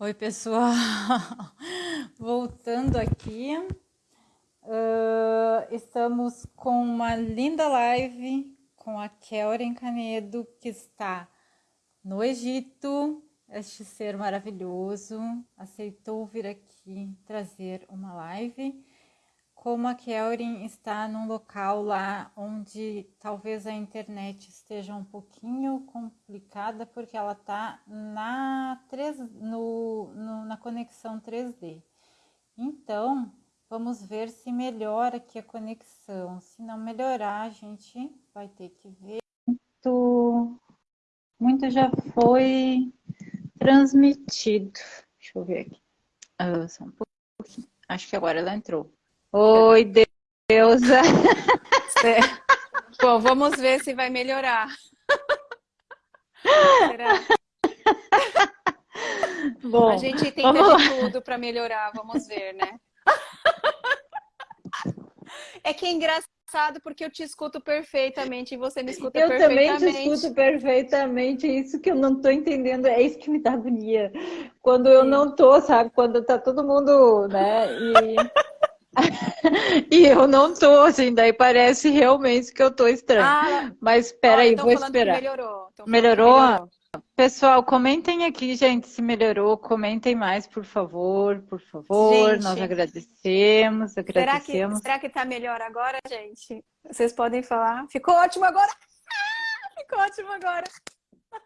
Oi, pessoal. Voltando aqui. Uh, estamos com uma linda live com a Kelren Canedo, que está no Egito. Este ser maravilhoso aceitou vir aqui trazer uma live como a Kelrin está num local lá onde talvez a internet esteja um pouquinho complicada, porque ela está na, 3, no, no, na conexão 3D. Então, vamos ver se melhora aqui a conexão. Se não melhorar, a gente vai ter que ver. Muito, muito já foi transmitido. Deixa eu ver aqui. Ah, só um pouquinho. Acho que agora ela entrou. Oi, Deusa. Bom, vamos ver se vai melhorar. Será? Bom, a gente de tudo para melhorar, vamos ver, né? É que é engraçado porque eu te escuto perfeitamente e você me escuta eu perfeitamente. Eu também te escuto perfeitamente, é isso que eu não tô entendendo, é isso que me dá agonia. Quando eu não tô, sabe? Quando tá todo mundo, né? E... e eu não tô, assim, daí parece realmente que eu tô estranho. Ah, Mas espera aí, vou esperar. melhorou. Melhorou? melhorou? Pessoal, comentem aqui, gente, se melhorou. Comentem mais, por favor, por favor. Gente, Nós agradecemos, agradecemos. Será que, será que tá melhor agora, gente? Vocês podem falar? Ficou ótimo agora? Ah, ficou ótimo agora.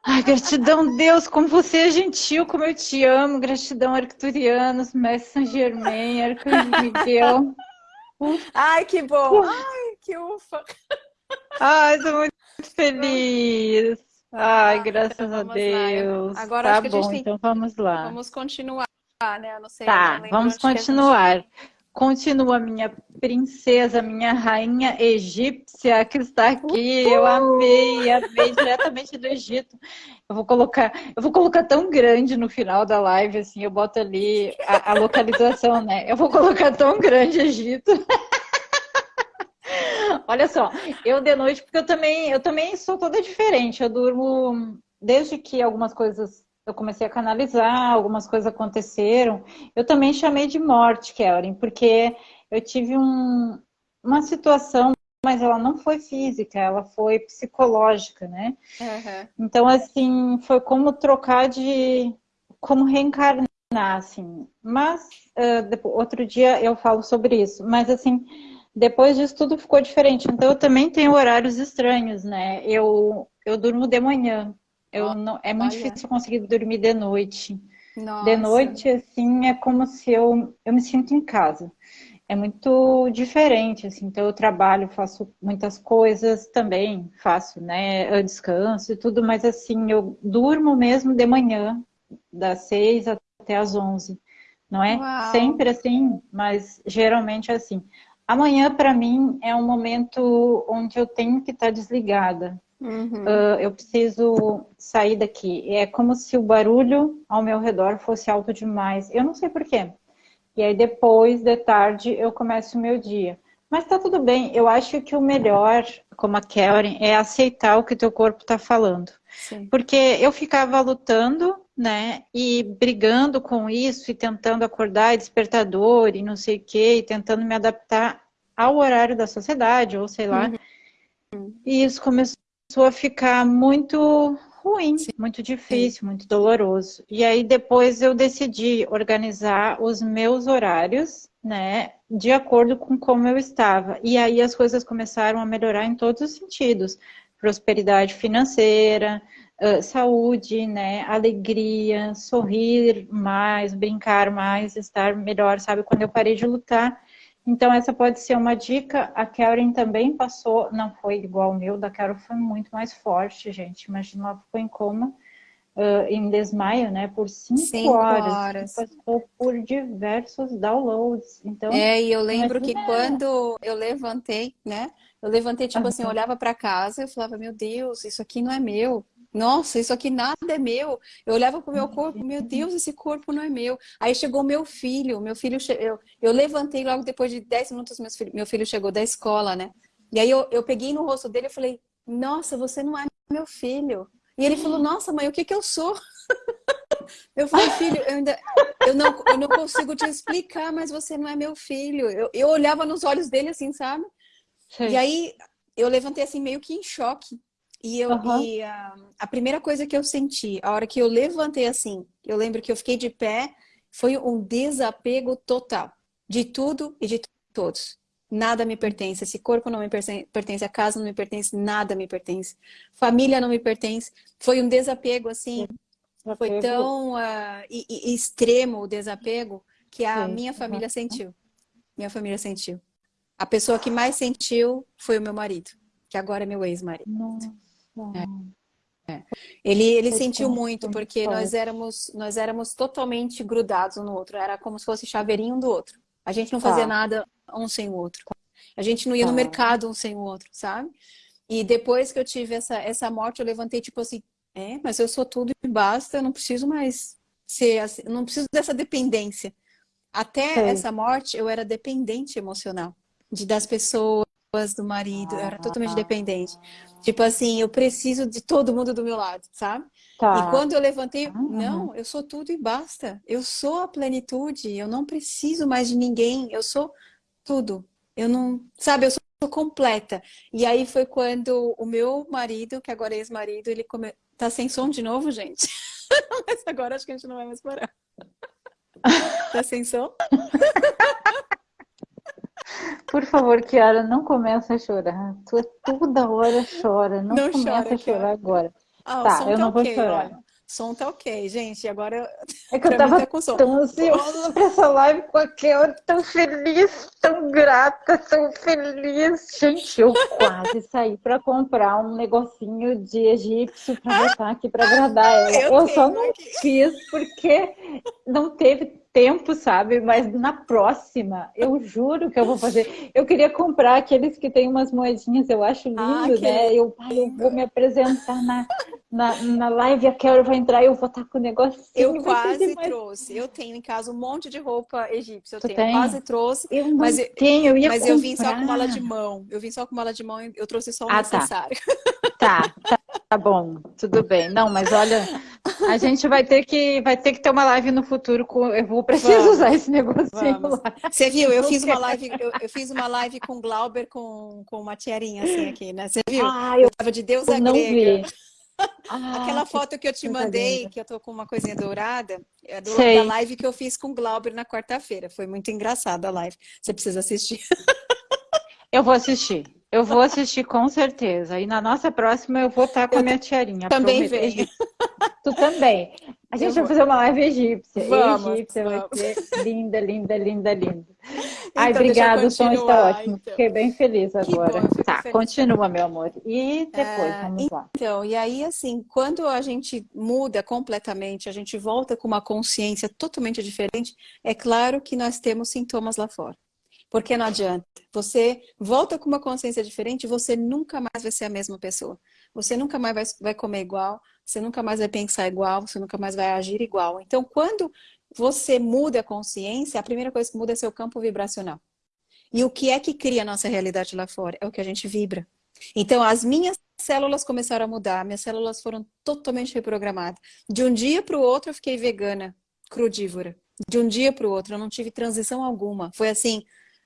Ai, gratidão, Deus, como você é gentil, como eu te amo. Gratidão, Arcturianos, Mestre Saint Germain, Arcanjo Miguel. Ai, que bom. Ai, que ufa. Ai, tô muito feliz. Ai, ah, graças então a Deus. Lá. Agora tá acho que bom, a gente tem... então vamos lá. Vamos continuar, né? Eu não sei. Tá, vamos continuar. Continua minha princesa, minha rainha egípcia que está aqui. Eu amei, amei diretamente do Egito. Eu vou colocar, eu vou colocar tão grande no final da live assim, eu boto ali a, a localização, né? Eu vou colocar tão grande Egito. Olha só, eu de noite, porque eu também, eu também sou toda diferente. Eu durmo desde que algumas coisas eu comecei a canalizar, algumas coisas aconteceram. Eu também chamei de morte, Kelly, porque eu tive um, uma situação, mas ela não foi física, ela foi psicológica, né? Uhum. Então, assim, foi como trocar de... como reencarnar, assim. Mas, uh, depois, outro dia eu falo sobre isso. Mas, assim, depois disso tudo ficou diferente. Então, eu também tenho horários estranhos, né? Eu, eu durmo de manhã. Eu não, é muito Olha. difícil conseguir dormir de noite. Nossa. De noite, assim, é como se eu, eu me sinto em casa. É muito diferente, assim, então eu trabalho, faço muitas coisas também, faço, né, eu descanso e tudo, mas assim, eu durmo mesmo de manhã, das seis até as onze, não é Uau. sempre assim, mas geralmente é assim. Amanhã, para mim, é um momento onde eu tenho que estar tá desligada, Uhum. Uh, eu preciso sair daqui. É como se o barulho ao meu redor fosse alto demais. Eu não sei porquê. E aí depois, de tarde, eu começo o meu dia. Mas tá tudo bem. Eu acho que o melhor, como a Karen, é aceitar o que teu corpo tá falando. Sim. Porque eu ficava lutando, né? E brigando com isso e tentando acordar despertador e não sei o quê, e tentando me adaptar ao horário da sociedade, ou sei lá. Uhum. E isso começou começou a ficar muito ruim, Sim. muito difícil, muito doloroso. E aí depois eu decidi organizar os meus horários, né, de acordo com como eu estava. E aí as coisas começaram a melhorar em todos os sentidos. Prosperidade financeira, saúde, né, alegria, sorrir mais, brincar mais, estar melhor, sabe? Quando eu parei de lutar, então, essa pode ser uma dica. A Karen também passou, não foi igual o meu, da Karen foi muito mais forte, gente. Imagina, ela ficou em coma, uh, em desmaio, né, por cinco, cinco horas. horas. Passou por diversos downloads. Então, é, e eu lembro que quando eu levantei, né, eu levantei, tipo uhum. assim, eu olhava para casa e falava, meu Deus, isso aqui não é meu nossa, isso aqui nada é meu. Eu olhava para o meu corpo, meu Deus, esse corpo não é meu. Aí chegou meu filho, meu filho, eu, eu levantei logo depois de 10 minutos, meu filho, meu filho chegou da escola, né? E aí eu, eu peguei no rosto dele e falei, nossa, você não é meu filho. E ele falou, nossa mãe, o que que eu sou? Eu falei, filho, eu ainda eu não, eu não consigo te explicar, mas você não é meu filho. Eu, eu olhava nos olhos dele assim, sabe? Sim. E aí eu levantei assim meio que em choque. E, eu, uhum. e a, a, primeira coisa que eu senti, a hora que eu levantei assim, eu lembro que eu fiquei de pé, foi um desapego total de tudo e de todos. Nada me pertence, esse corpo não me pertence, a casa não me pertence, nada me pertence. Família não me pertence. Foi um desapego assim, Sim. foi tão uh, e, e extremo o desapego que a Sim. minha família sentiu. Minha família sentiu. A pessoa que mais sentiu foi o meu marido, que agora é meu ex-marido. É. É. Ele, ele sentiu muito, porque nós éramos, nós éramos totalmente grudados um no outro. Era como se fosse chaveirinho um do outro. A gente não fazia tá. nada um sem o outro. A gente não ia tá. no mercado um sem o outro, sabe? E depois que eu tive essa, essa morte, eu levantei tipo assim, é, mas eu sou tudo e basta, eu não preciso mais ser assim, não preciso dessa dependência. Até Sei. essa morte, eu era dependente emocional de das pessoas, do marido, eu era totalmente dependente. Tipo assim, eu preciso de todo mundo do meu lado, sabe? Tá. E quando eu levantei, uhum. não, eu sou tudo e basta. Eu sou a plenitude, eu não preciso mais de ninguém, eu sou tudo. Eu não, sabe, eu sou completa. E aí foi quando o meu marido, que agora é ex-marido, ele come... tá sem som de novo, gente. Mas agora acho que a gente não vai mais parar. tá sem som? Por favor, Kiara, não comece a chorar. Tu é toda hora chora. Não, não comece a chorar agora. Ah, tá, eu tá não vou chorar. Olha. Som tá ok, gente. Agora é que eu tava tá tão ansiosa pra essa live com a Kiara, tão feliz, tão grata, tão feliz. Gente, eu quase saí pra comprar um negocinho de egípcio pra botar aqui pra agradar ela. Eu, eu só não aqui. fiz porque não teve tempo, sabe? Mas na próxima, eu juro que eu vou fazer. Eu queria comprar aqueles que tem umas moedinhas, eu acho ah, lindo, ah, né? Eu, eu vou me apresentar na, na, na live, a Carol vai entrar e eu vou estar com o negocinho. Eu quase trouxe. Eu tenho em casa um monte de roupa egípcia. Eu tu tenho, tem? quase trouxe. Eu não mas tenho, eu ia Mas comprar. eu vim só com mala de mão. Eu vim só com mala de mão e eu trouxe só o ah, tá. necessário. Tá. tá, tá bom, tudo bem. Não, mas olha, a gente vai ter que vai ter que ter uma live no futuro com eu vou preciso vamos, usar esse lá. Você viu? Eu fiz uma live eu, eu, fiz uma live com Glauber com com uma tiarinha assim aqui, né? Você viu? Ah, eu, eu tava de Deus não grega. Vi. Ah, Aquela foto que eu te mandei, que eu tô com uma coisinha dourada, é do, da live que eu fiz com Glauber na quarta-feira. Foi muito engraçada a live. Você precisa assistir. Eu vou assistir. Eu vou assistir com certeza. E na nossa próxima eu vou estar com a minha tiarinha. Também vem. Tu também. A gente vai fazer uma live egípcia. Vamos, egípcia vamos. vai ser linda, linda, linda, linda. Então, Ai, obrigada, o som está ótimo. Então. Fiquei bem feliz agora. Bom, tá, feliz. continua, meu amor. E depois, é, vamos lá. Então, e aí, assim, quando a gente muda completamente, a gente volta com uma consciência totalmente diferente, é claro que nós temos sintomas lá fora. Porque não adianta. Você volta com uma consciência diferente, você nunca mais vai ser a mesma pessoa. Você nunca mais vai, vai comer igual, você nunca mais vai pensar igual, você nunca mais vai agir igual. Então, quando você muda a consciência, a primeira coisa que muda é seu campo vibracional. E o que é que cria a nossa realidade lá fora? É o que a gente vibra. Então, as minhas células começaram a mudar, minhas células foram totalmente reprogramadas. De um dia para o outro, eu fiquei vegana, crudívora. De um dia para o outro, eu não tive transição alguma. Foi assim,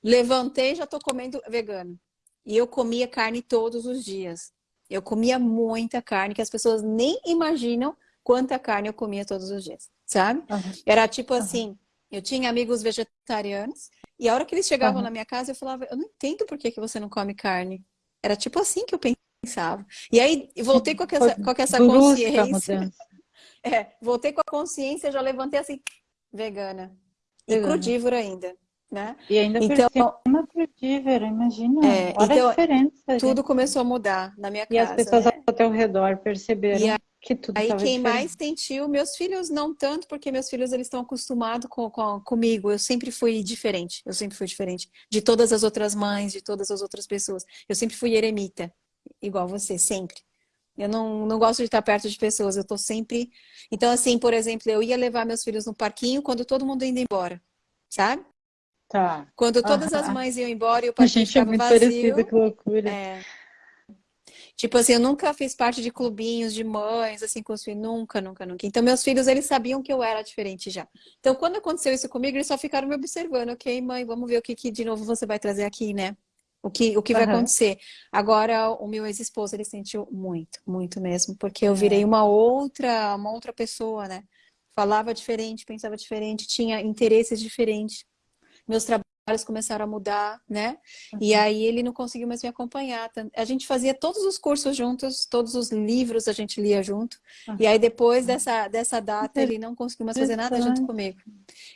Levantei já estou comendo vegano. E eu comia carne todos os dias. Eu comia muita carne, que as pessoas nem imaginam quanta carne eu comia todos os dias, sabe? Uhum. Era tipo uhum. assim, eu tinha amigos vegetarianos, e a hora que eles chegavam uhum. na minha casa, eu falava, eu não entendo por que, que você não come carne. Era tipo assim que eu pensava. E aí, voltei com essa, com essa consciência. É, voltei com a consciência, já levantei assim, vegana. E crudívora ainda né? E ainda então, uma frutífera, imagina. É, Olha então, a diferença. Tudo gente. começou a mudar na minha casa. E as pessoas né? ao teu redor perceberam aí, que tudo Aí quem diferente. mais sentiu, meus filhos não tanto, porque meus filhos eles estão acostumados com, com, comigo. Eu sempre fui diferente, eu sempre fui diferente de todas as outras mães, de todas as outras pessoas. Eu sempre fui eremita, igual você, sempre. Eu não, não gosto de estar perto de pessoas, eu tô sempre... Então, assim, por exemplo, eu ia levar meus filhos no parquinho quando todo mundo ia embora, sabe? Tá. Quando todas as mães iam embora e o parquinho ficava é muito vazio. que loucura. É. Tipo assim, eu nunca fiz parte de clubinhos de mães, assim, com os filhos. Nunca, nunca, nunca. Então, meus filhos, eles sabiam que eu era diferente já. Então, quando aconteceu isso comigo, eles só ficaram me observando. Ok, mãe, vamos ver o que, que de novo você vai trazer aqui, né? O que, o que vai acontecer. Agora, o meu ex-esposo, ele sentiu muito, muito mesmo. Porque eu virei é. uma outra, uma outra pessoa, né? Falava diferente, pensava diferente, tinha interesses diferentes. Meus trabalhos começaram a mudar, né? Uhum. E aí ele não conseguiu mais me acompanhar. A gente fazia todos os cursos juntos, todos os livros a gente lia junto. Uhum. E aí depois dessa, dessa data ele não conseguiu mais fazer nada junto comigo.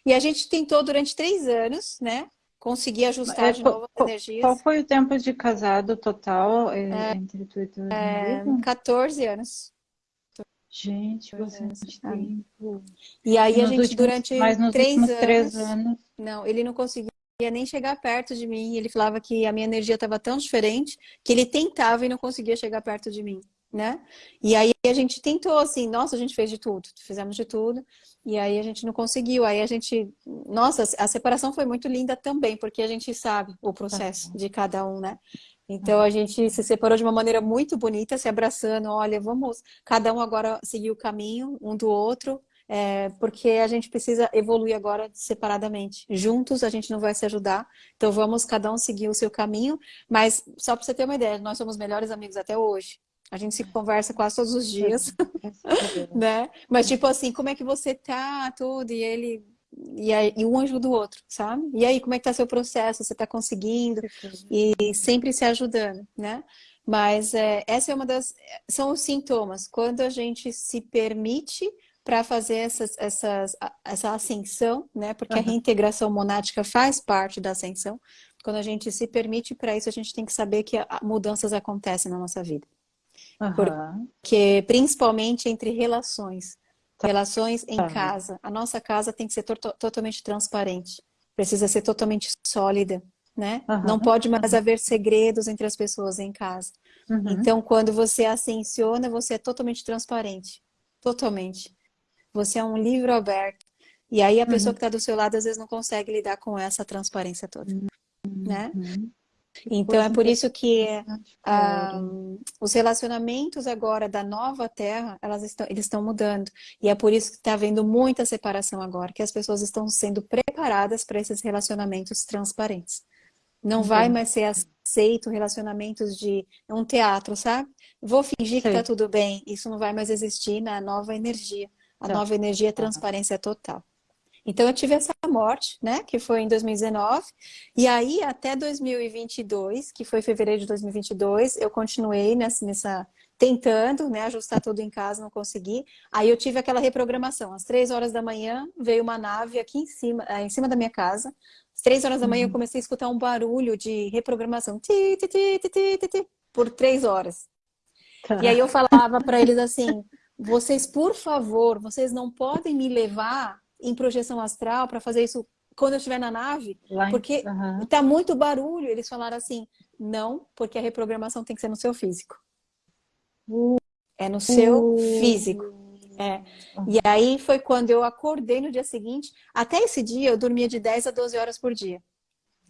E a gente tentou durante três anos, né? Conseguir ajustar é, de novo as energias. Qual foi o tempo de casado total eh, é, entre tu e teu é, 14 anos. Gente, bastante tempo. E aí a gente, últimos, durante três anos, três anos... Não, ele não conseguiu ia nem chegar perto de mim. Ele falava que a minha energia estava tão diferente que ele tentava e não conseguia chegar perto de mim, né? E aí a gente tentou assim, nossa, a gente fez de tudo, fizemos de tudo, e aí a gente não conseguiu. Aí a gente, nossa, a separação foi muito linda também, porque a gente sabe o processo de cada um, né? Então a gente se separou de uma maneira muito bonita, se abraçando, olha, vamos cada um agora seguir o caminho um do outro, é, porque a gente precisa evoluir agora separadamente. Juntos a gente não vai se ajudar, então vamos cada um seguir o seu caminho, mas só para você ter uma ideia, nós somos melhores amigos até hoje. A gente se conversa quase todos os dias, né? Mas tipo assim, como é que você tá, tudo, e ele... E, aí, e um ajuda o outro, sabe? E aí, como é que tá seu processo? Você tá conseguindo? E sempre se ajudando, né? Mas é, essa é uma das... São os sintomas. Quando a gente se permite para fazer essas, essas, essa ascensão, né? Porque uhum. a reintegração monádica faz parte da ascensão. Quando a gente se permite para isso, a gente tem que saber que mudanças acontecem na nossa vida. Uhum. Porque, principalmente entre relações. Tá. Relações em uhum. casa. A nossa casa tem que ser to totalmente transparente. Precisa ser totalmente sólida, né? Não pode mais haver segredos entre as pessoas em casa. Uhum. Então, quando você ascensiona, você é totalmente transparente. Totalmente. Você é um livro aberto. E aí a pessoa uhum. que está do seu lado às vezes não consegue lidar com essa transparência toda, uhum. né? Então é por isso que ah, os relacionamentos agora da nova terra, elas estão, eles estão mudando. E é por isso que está havendo muita separação agora, que as pessoas estão sendo preparadas para esses relacionamentos transparentes. Não vai mais ser aceito relacionamentos de um teatro, sabe? Vou fingir que está tudo bem. Isso não vai mais existir na nova energia. A tá. nova energia é transparência total. Então eu tive essa morte, né, que foi em 2019, e aí até 2022, que foi fevereiro de 2022, eu continuei nessa, nessa tentando, né, ajustar tudo em casa, não consegui. Aí eu tive aquela reprogramação, às três horas da manhã veio uma nave aqui em cima, eh, em cima da minha casa. Às três horas da manhã eu uhum. comecei a escutar um barulho de reprogramação, ti, ti, ti, por três horas. Tá. E aí eu falava para eles assim, vocês, por favor, vocês não podem me levar em projeção astral para fazer isso quando eu estiver na nave, porque uhum. tá muito barulho. Eles falaram assim, não, porque a reprogramação tem que ser no seu físico. Uh. É no seu uh. físico. É. E aí foi quando eu acordei no dia seguinte. Até esse dia eu dormia de 10 a 12 horas por dia.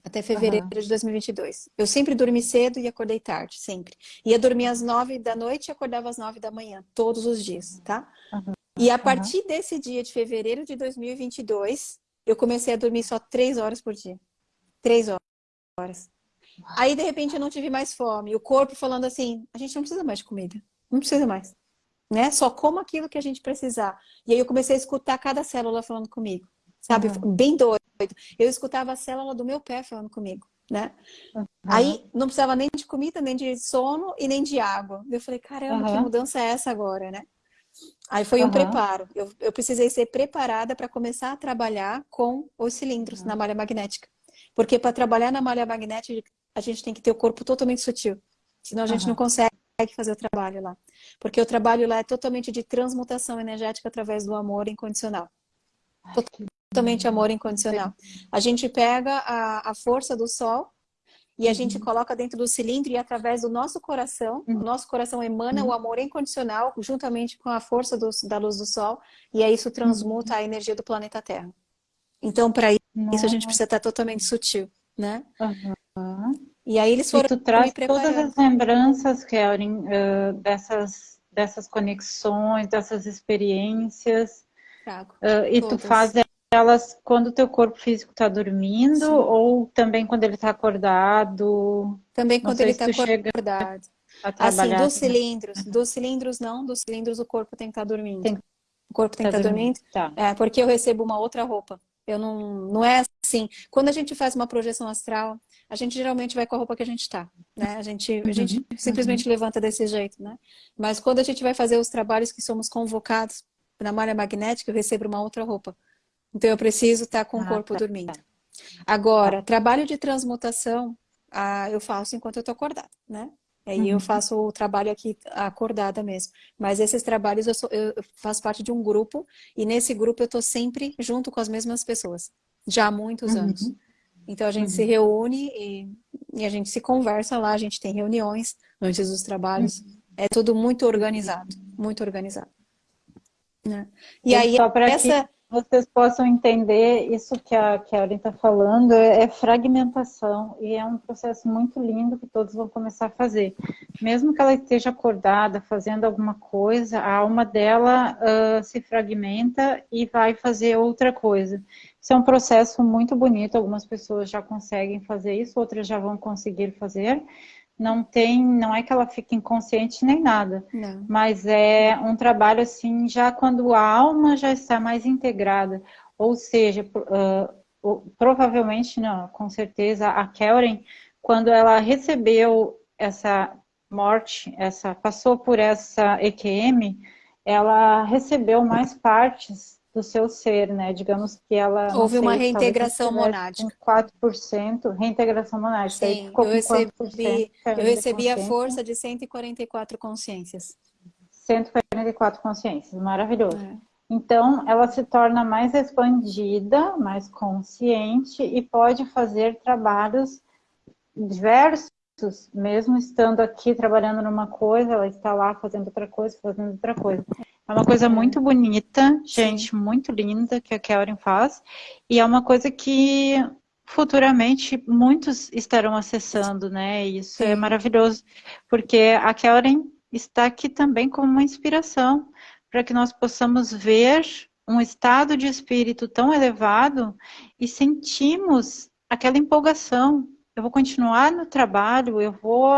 Até fevereiro uhum. de 2022. Eu sempre dormi cedo e acordei tarde, sempre. Ia dormir às nove da noite e acordava às nove da manhã, todos os dias, tá? Uhum. E a partir uhum. desse dia de fevereiro de 2022, eu comecei a dormir só três horas por dia. Três horas. Aí, de repente, eu não tive mais fome. O corpo falando assim, a gente não precisa mais de comida. Não precisa mais. Né? Só coma aquilo que a gente precisar. E aí eu comecei a escutar cada célula falando comigo. Sabe? Bem doido. Eu escutava a célula do meu pé falando comigo, né? Uhum. Aí não precisava nem de comida, nem de sono e nem de água. Eu falei, caramba, uhum. que mudança é essa agora, né? Aí foi um preparo. Eu, eu precisei ser preparada para começar a trabalhar com os cilindros na malha magnética. Porque para trabalhar na malha magnética, a gente tem que ter o corpo totalmente sutil. Senão a gente não consegue fazer o trabalho lá. Porque o trabalho lá é totalmente de transmutação energética através do amor incondicional totalmente amor incondicional. A gente pega a, a força do sol e a gente uhum. coloca dentro do cilindro e através do nosso coração, uhum. o nosso coração emana uhum. o amor incondicional juntamente com a força do, da luz do sol e aí isso transmuta a energia do planeta Terra. Então, para isso a gente precisa estar totalmente sutil, né? E aí eles foram e tu traz todas as lembranças, Karen, uh, dessas, dessas conexões, dessas experiências. Trago, uh, e todas. tu faz elas quando o teu corpo físico está dormindo Sim. ou também quando ele está acordado? Também quando ele está acordado. Assim, dos cilindros, dos cilindros não, dos cilindros o corpo tem que estar tá dormindo. Tem, o corpo tem que estar tá dormindo. Tá. É, porque eu recebo uma outra roupa. Eu não, não é assim. Quando a gente faz uma projeção astral, a gente geralmente vai com a roupa que a gente está, né? A gente, a gente uhum. simplesmente uhum. levanta desse jeito, né? Mas quando a gente vai fazer os trabalhos que somos convocados na malha magnética, eu recebo uma outra roupa. Então eu preciso estar tá com o ah, corpo tá, dormindo. Tá. Agora, tá. trabalho de transmutação, ah, eu faço enquanto eu estou acordada, né? Aí uhum. eu faço o trabalho aqui acordada mesmo. Mas esses trabalhos eu, sou, eu, faço parte de um grupo e nesse grupo eu estou sempre junto com as mesmas pessoas, já há muitos uhum. anos. Então a gente uhum. se reúne e, e, a gente se conversa lá, a gente tem reuniões antes dos trabalhos. Uhum. É tudo muito organizado, muito organizado. Né? E, e aí essa... Que vocês possam entender isso que a Karen está falando, é, é fragmentação e é um processo muito lindo que todos vão começar a fazer. Mesmo que ela esteja acordada, fazendo alguma coisa, a alma dela uh, se fragmenta e vai fazer outra coisa. Isso é um processo muito bonito, algumas pessoas já conseguem fazer isso, outras já vão conseguir fazer, não tem, não é que ela fique inconsciente nem nada, não. mas é um trabalho assim, já quando a alma já está mais integrada, ou seja, uh, provavelmente não, com certeza a Kellen, quando ela recebeu essa morte, essa passou por essa EQM, ela recebeu mais partes do seu ser, né? Digamos que ela... Houve sei, uma reintegração monádica. 4%, reintegração monádica. Sim, eu recebi, eu recebi a força de 144 consciências. 144 consciências, maravilhoso. É. Então, ela se torna mais expandida, mais consciente e pode fazer trabalhos diversos, mesmo estando aqui trabalhando numa coisa, ela está lá fazendo outra coisa, fazendo outra coisa. É uma coisa muito bonita, gente, muito linda que a Karen faz. E é uma coisa que futuramente muitos estarão acessando, né? Isso é maravilhoso, porque a Karen está aqui também como uma inspiração para que nós possamos ver um estado de espírito tão elevado e sentimos aquela empolgação. Eu vou continuar no trabalho, eu vou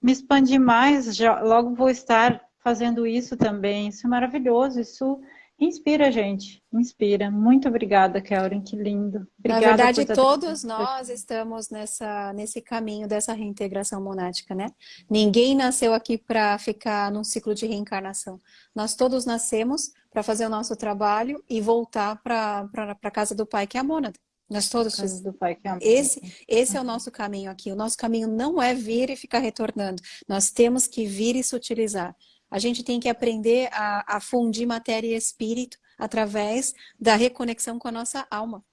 me expandir mais, já, logo vou estar fazendo isso também. Isso é maravilhoso, isso inspira a gente, inspira. Muito obrigada, Kellen, que lindo. Obrigada Na verdade, todos nós estamos nessa, nesse caminho dessa reintegração monática, né? Ninguém nasceu aqui para ficar num ciclo de reencarnação. Nós todos nascemos para fazer o nosso trabalho e voltar para a casa do Pai, que é a mônada. Nós todos precisamos do Pai que ama. Esse, esse é o nosso caminho aqui. O nosso caminho não é vir e ficar retornando. Nós temos que vir e se utilizar. A gente tem que aprender a, a fundir matéria e espírito através da reconexão com a nossa alma.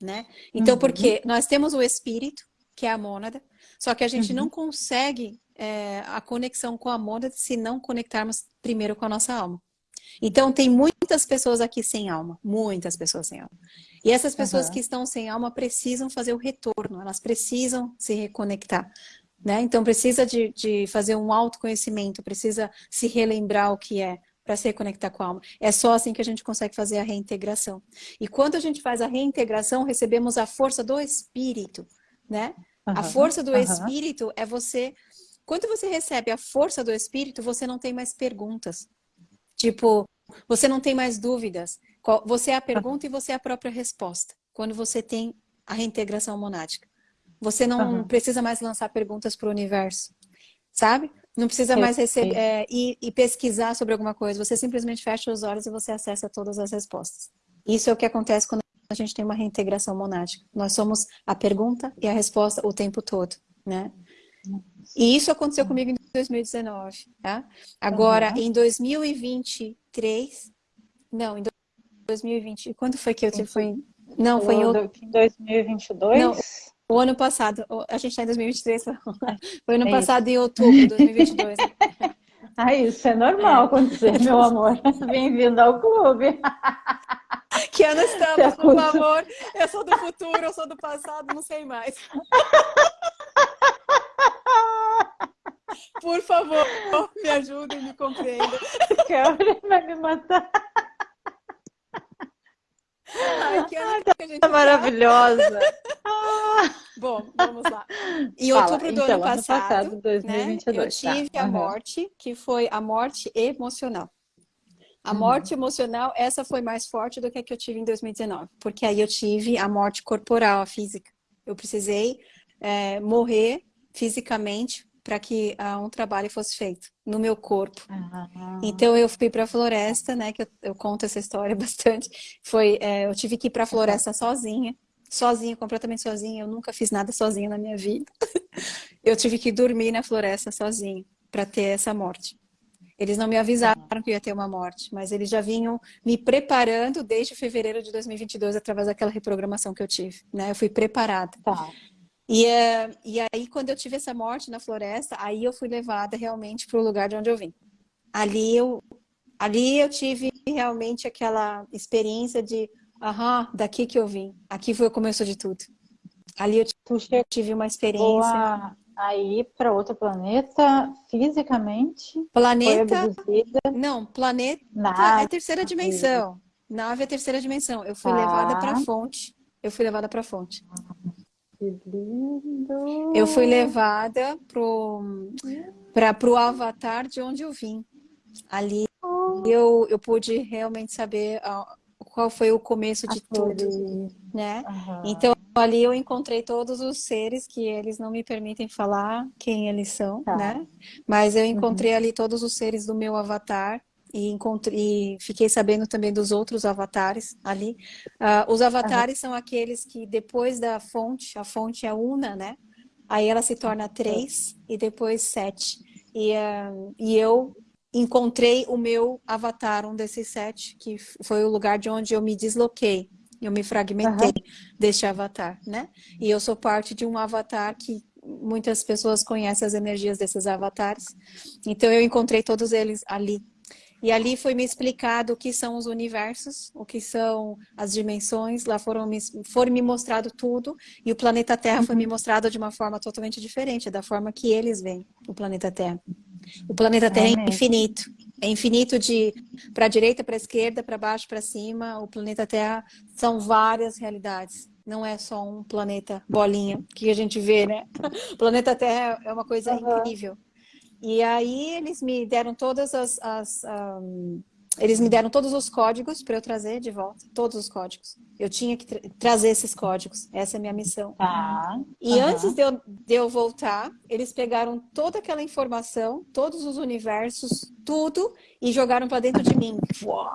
Né? Então, uhum. porque nós temos o espírito, que é a mônada, só que a gente uhum. não consegue é, a conexão com a mônada se não conectarmos primeiro com a nossa alma. Então, tem muitas pessoas aqui sem alma, muitas pessoas sem alma. E essas pessoas uhum. que estão sem alma precisam fazer o retorno, elas precisam se reconectar. Né? Então precisa de, de fazer um autoconhecimento, precisa se relembrar o que é para se reconectar com a alma. É só assim que a gente consegue fazer a reintegração. E quando a gente faz a reintegração, recebemos a força do espírito, né? Uhum, a força do uhum. espírito é você... Quando você recebe a força do espírito, você não tem mais perguntas. Tipo, você não tem mais dúvidas. Você é a pergunta e você é a própria resposta. Quando você tem a reintegração monádica. Você não uhum. precisa mais lançar perguntas para o universo, sabe? Não precisa mais receber, é, ir, ir pesquisar sobre alguma coisa. Você simplesmente fecha os olhos e você acessa todas as respostas. Isso é o que acontece quando a gente tem uma reintegração monática. Nós somos a pergunta e a resposta o tempo todo, né? E isso aconteceu comigo em 2019, tá? Agora, uhum. em 2023... Não, em 2020... Quando foi que eu tive... Foi, não, foi em... 2022? Não, o ano passado, a gente está em 2023, foi ano é passado em outubro de 2022. ah, isso é normal é. acontecer, meu amor. Bem-vindo ao clube. Que ano estamos, por favor? Eu sou do futuro, eu sou do passado, não sei mais. Por favor, me ajudem, me compreendam. Kelly vai me matar. Ai, que ano tá que a gente Tá maravilhosa. Bom, vamos lá. Em Fala, outubro do então, ano ano passado, passado, né, 2022, eu tive tá. a Uhum. morte, que foi a morte emocional. A Uhum. morte emocional, essa foi mais forte do que a que eu tive em 2019, porque aí eu tive a morte corporal, a física. Eu precisei é, morrer fisicamente para que ah, um trabalho fosse feito no meu corpo. Ah, Então eu fui para a floresta, né? Que eu, eu conto essa história bastante. Foi, é, eu tive que ir para a floresta sozinha, sozinha, completamente sozinha. Eu nunca fiz nada sozinha na minha vida. Eu tive que dormir na floresta sozinha para ter essa morte. Eles não me avisaram que ia ter uma morte, mas eles já vinham me preparando desde fevereiro de 2022 através daquela reprogramação que eu tive, né? Eu fui preparada. tá. E, é, e aí, quando eu tive essa morte na floresta, aí eu fui levada realmente para o lugar de onde eu vim. Ali eu, ali eu tive realmente aquela experiência de, aham, daqui que eu vim. Aqui foi o começo de tudo. Ali eu chegou tive uma experiência. a, a ir para outro planeta fisicamente? Planeta, não, planeta é Nada. terceira dimensão. Nave é terceira dimensão. Eu fui Tá. levada para a fonte. Eu fui levada para a fonte. Que lindo. Eu fui levada pro para o avatar de onde eu vim. Ali eu, eu pude realmente saber ah, qual foi o começo de tudo, né? Aham. Então ali eu encontrei todos os seres que eles não me permitem falar quem eles são, Tá. né? Mas eu encontrei ali todos os seres do meu avatar e encontrei, e fiquei sabendo também dos outros avatares ali. Ah, os avatares são aqueles que depois da fonte, a fonte é una, né? Aí ela se torna três e depois sete. E, ah, e eu encontrei o meu avatar, um desses sete, que foi o lugar de onde eu me desloquei. Eu me fragmentei deste avatar, né? E eu sou parte de um avatar que muitas pessoas conhecem as energias desses avatares. Então eu encontrei todos eles ali. E ali foi me explicado o que são os universos, o que são as dimensões. Lá foram me, foram me mostrado tudo. E o planeta Terra foi me mostrado de uma forma totalmente diferente, da forma que eles veem o planeta Terra. O planeta Terra é mesmo. infinito. É infinito de para a direita, para a esquerda, para baixo, para cima. O planeta Terra são várias realidades. Não é só um planeta bolinha que a gente vê, né? O planeta Terra é uma coisa Aham. incrível. E aí eles me deram todas as, as ahm, eles me deram todos os códigos para eu trazer de volta, todos os códigos. Eu tinha que tra trazer esses códigos. Essa é a minha missão. Tá. E Aham. antes de eu, de eu voltar, eles pegaram toda aquela informação, todos os universos, tudo, e jogaram para dentro de mim. Uau!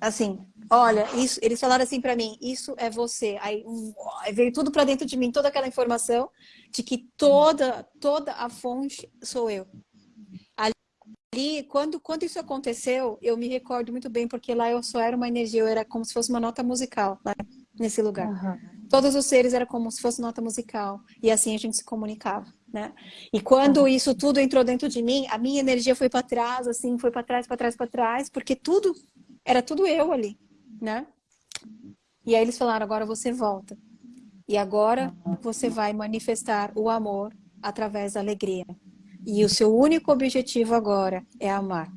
Assim, olha, isso, eles falaram assim para mim, isso é você. Aí, uau, veio tudo para dentro de mim, toda aquela informação de que toda, toda a fonte sou eu. Ali, quando, quando isso aconteceu, eu me recordo muito bem, porque lá eu só era uma energia, eu era como se fosse uma nota musical, lá nesse lugar. Aham. Todos os seres eram como se fosse nota musical. E assim a gente se comunicava, né? E quando isso tudo entrou dentro de mim, a minha energia foi para trás, assim, foi para trás, para trás, para trás, porque tudo, era tudo eu ali, né? E aí eles falaram, agora você volta. E agora você vai manifestar o amor através da alegria. E o seu único objetivo agora é amar.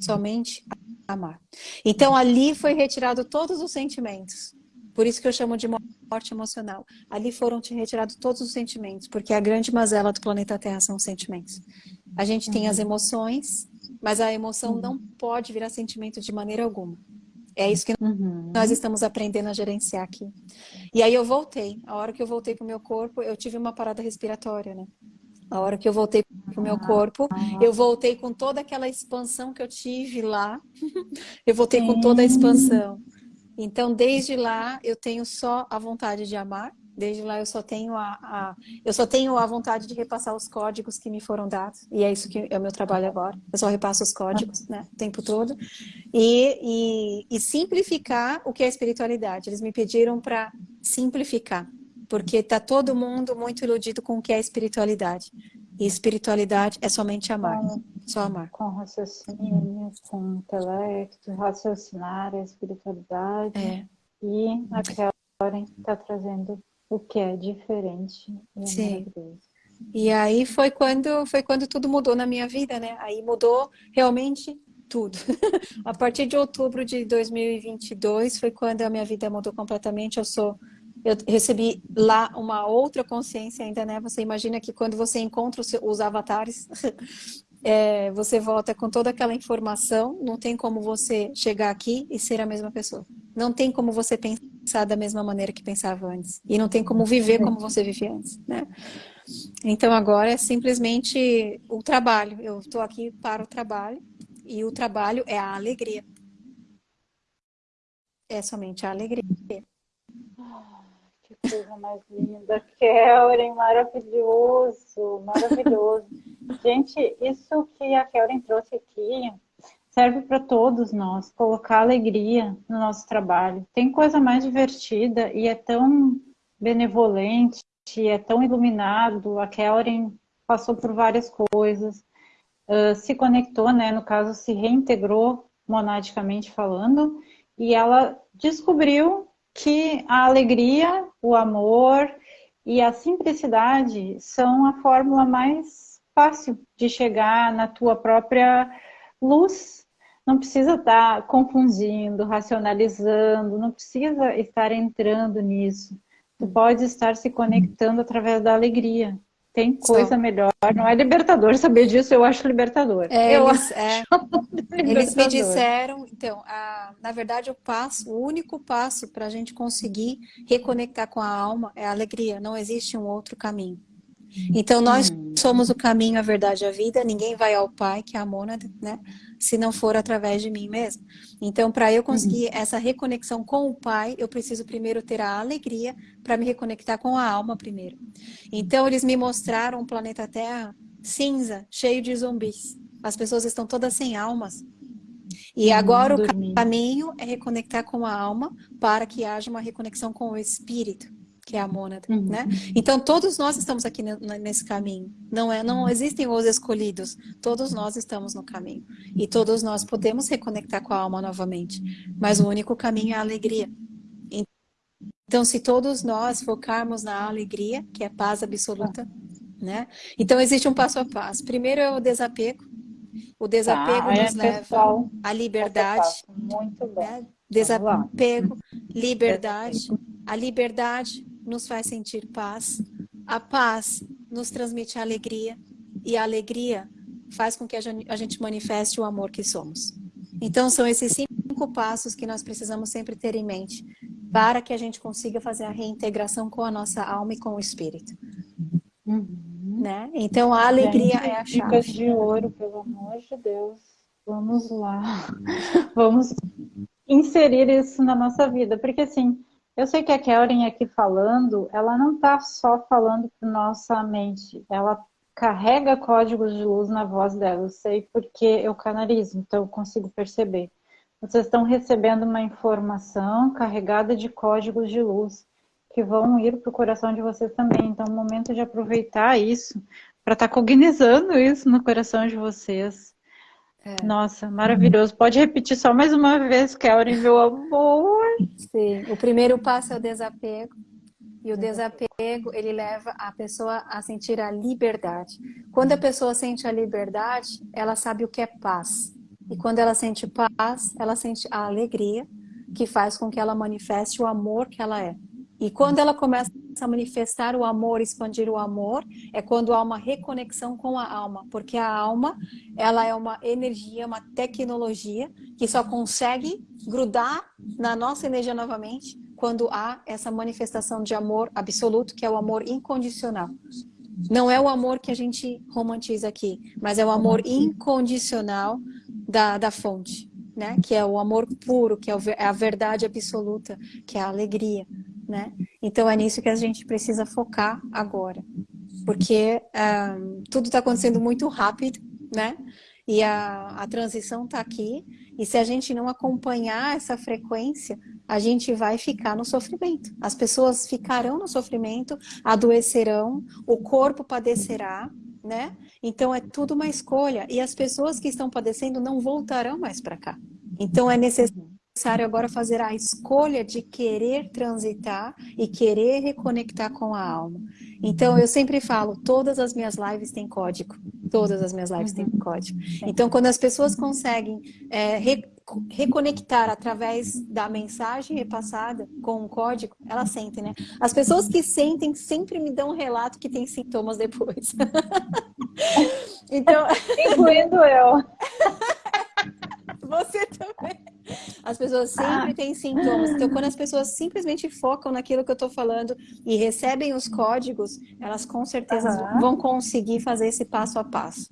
Somente amar. Então ali foi retirado todos os sentimentos. Por isso que eu chamo de morte emocional. Ali foram te retirados todos os sentimentos, porque a grande mazela do planeta Terra são os sentimentos. A gente tem as emoções, mas a emoção não pode virar sentimento de maneira alguma. É isso que Uhum. nós estamos aprendendo a gerenciar aqui. E aí eu voltei. A hora que eu voltei para o meu corpo, eu tive uma parada respiratória, né? A hora que eu voltei para o meu corpo, eu voltei com toda aquela expansão que eu tive lá. Eu voltei com toda a expansão. Então, desde lá, eu tenho só a vontade de amar. Desde lá, eu só tenho a, a- eu só tenho a vontade de repassar os códigos que me foram dados. E é isso que é o meu trabalho agora. Eu só repasso os códigos, né? O tempo todo. E, e, e simplificar o que é espiritualidade. Eles me pediram para simplificar. Porque tá todo mundo muito iludido com o que é espiritualidade. E espiritualidade é somente amar. Só amar. Com raciocínio, com intelecto, raciocinar a espiritualidade. É. E a Karen está trazendo o que é diferente e é Sim. maravilhoso. E aí foi quando, foi quando tudo mudou na minha vida, né? Aí mudou realmente tudo. a partir de outubro de 2022 foi quando a minha vida mudou completamente. Eu sou eu recebi lá uma outra consciência ainda, né? Você imagina que quando você encontra os, os avatares, é, você volta com toda aquela informação, não tem como você chegar aqui e ser a mesma pessoa. Não tem como você pensar da mesma maneira que pensava antes. E não tem como viver como você vivia antes, né? Então agora é simplesmente o trabalho. Eu estou aqui para o trabalho e o trabalho é a alegria. É somente a alegria. Que coisa mais linda. Kellen, maravilhoso, maravilhoso. Gente, isso que a Kellen trouxe aqui serve para todos nós, colocar alegria no nosso trabalho. Tem coisa mais divertida e é tão benevolente, é tão iluminado. A Kellen passou por várias coisas, uh, se conectou, né? No caso, se reintegrou monadicamente falando, e ela descobriu que a alegria, o amor e a simplicidade são a fórmula mais fácil de chegar na tua própria luz. Não precisa estar confundindo, racionalizando, não precisa estar entrando nisso. Tu pode estar se conectando através da alegria. Tem coisa Só. melhor. Não é libertador saber disso, eu acho libertador. É, eu eles, é, eles me disseram, então, a, na verdade, o passo, o único passo para a gente conseguir reconectar com a alma é a alegria. Não existe um outro caminho. Então, nós hum. somos o caminho, a verdade e a vida. Ninguém vai ao Pai, que é a mônada, né? Se não for através de mim mesmo. Então, para eu conseguir uhum. essa reconexão com o Pai, eu preciso primeiro ter a alegria para me reconectar com a alma primeiro. Então, eles me mostraram o planeta Terra cinza, cheio de zumbis. As pessoas estão todas sem almas. E agora o caminho é reconectar com a alma para que haja uma reconexão com o espírito que é a mônada, uhum. né? Então todos nós estamos aqui nesse caminho. Não é, não existem os escolhidos. Todos nós estamos no caminho e todos nós podemos reconectar com a alma novamente. Mas o único caminho é a alegria. Então se todos nós focarmos na alegria, que é paz absoluta, né? Então existe um passo a passo. Primeiro é o desapego. O desapego tá, nos leva pessoal, à liberdade. Muito. Né? Desapego, liberdade. A liberdade nos faz sentir paz, a paz nos transmite alegria e a alegria faz com que a gente manifeste o amor que somos. Então são esses cinco passos que nós precisamos sempre ter em mente para que a gente consiga fazer a reintegração com a nossa alma e com o espírito. Uhum. Né? Então a alegria gente, é a chave. Dicas de ouro, pelo amor de Deus. Vamos lá. Vamos inserir isso na nossa vida, porque assim, eu sei que a Kellen aqui falando, ela não está só falando para nossa mente, ela carrega códigos de luz na voz dela. Eu sei porque eu canalizo, então eu consigo perceber. Vocês estão recebendo uma informação carregada de códigos de luz que vão ir para o coração de vocês também. Então, é o momento de aproveitar isso para estar tá cognizando isso no coração de vocês. É. Nossa, maravilhoso. Pode repetir só mais uma vez, Kelly, meu amor. Sim, o primeiro passo é o desapego. E o desapego, ele leva a pessoa a sentir a liberdade. Quando a pessoa sente a liberdade, ela sabe o que é paz. E quando ela sente paz, ela sente a alegria, que faz com que ela manifeste o amor que ela é. E quando ela começa a manifestar o amor, expandir o amor, é quando há uma reconexão com a alma, porque a alma, ela é uma energia, uma tecnologia que só consegue grudar na nossa energia novamente quando há essa manifestação de amor absoluto, que é o amor incondicional. Não é o amor que a gente romantiza aqui, mas é o amor incondicional da, da fonte, né? Que é o amor puro, que é, é a verdade absoluta, que é a alegria né? Então é nisso que a gente precisa focar agora, porque um, tudo está acontecendo muito rápido, né? E a, a transição está aqui, e se a gente não acompanhar essa frequência, a gente vai ficar no sofrimento. As pessoas ficarão no sofrimento, adoecerão, o corpo padecerá, né? Então é tudo uma escolha, e as pessoas que estão padecendo não voltarão mais para cá. Então é necessário necessário agora fazer a escolha de querer transitar e querer reconectar com a alma. Então, eu sempre falo, todas as minhas lives têm código. Todas as minhas lives têm uhum. código. Então, quando as pessoas conseguem é, re reconectar através da mensagem repassada com um código, elas sentem, né? As pessoas que sentem sempre me dão um relato que tem sintomas depois. então... Incluindo eu. Você também. As pessoas sempre ah. têm sintomas. Então, quando as pessoas simplesmente focam naquilo que eu estou falando e recebem os códigos, elas com certeza uhum. vão conseguir fazer esse passo a passo.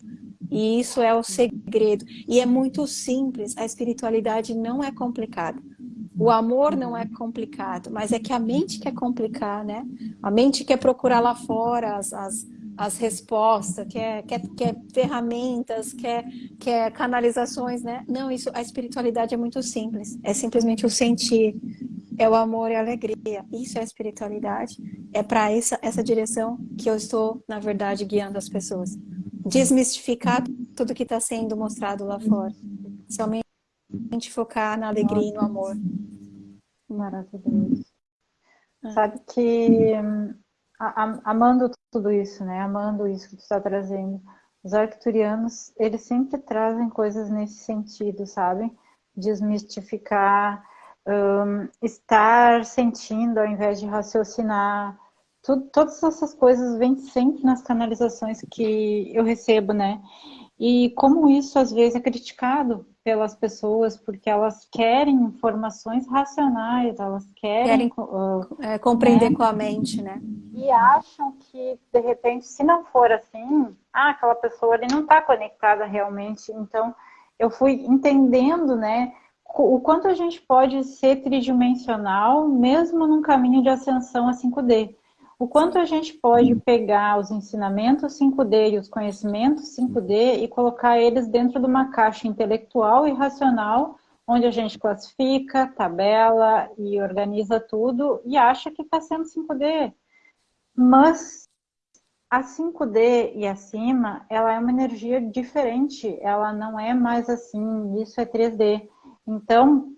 E isso é o segredo. E é muito simples. A espiritualidade não é complicada. O amor não é complicado, mas é que a mente quer complicar, né? A mente quer procurar lá fora as, as as respostas, quer, quer, quer ferramentas, quer, quer canalizações, né? Não, isso, a espiritualidade é muito simples. É simplesmente o sentir, é o amor e a alegria. Isso é a espiritualidade. É para essa, essa direção que eu estou, na verdade, guiando as pessoas. Desmistificar tudo que está sendo mostrado lá fora. Somente focar na alegria e no amor. Maravilhoso. Sabe que amando tudo isso, né? Amando isso que tu está trazendo. Os arcturianos, eles sempre trazem coisas nesse sentido, sabe? Desmistificar, um, estar sentindo ao invés de raciocinar. Tudo, todas essas coisas vêm sempre nas canalizações que eu recebo, né? E como isso às vezes é criticado pelas pessoas, porque elas querem informações racionais, elas querem, querem uh, é, compreender né? com a mente, né? E acham que, de repente, se não for assim, ah, aquela pessoa ali não está conectada realmente. Então, eu fui entendendo, né, o quanto a gente pode ser tridimensional, mesmo num caminho de ascensão a 5D. O quanto a gente pode pegar os ensinamentos 5D e os conhecimentos 5D e colocar eles dentro de uma caixa intelectual e racional, onde a gente classifica, tabela e organiza tudo e acha que está sendo 5D. Mas a 5D e acima, ela é uma energia diferente, ela não é mais assim, isso é 3D. Então,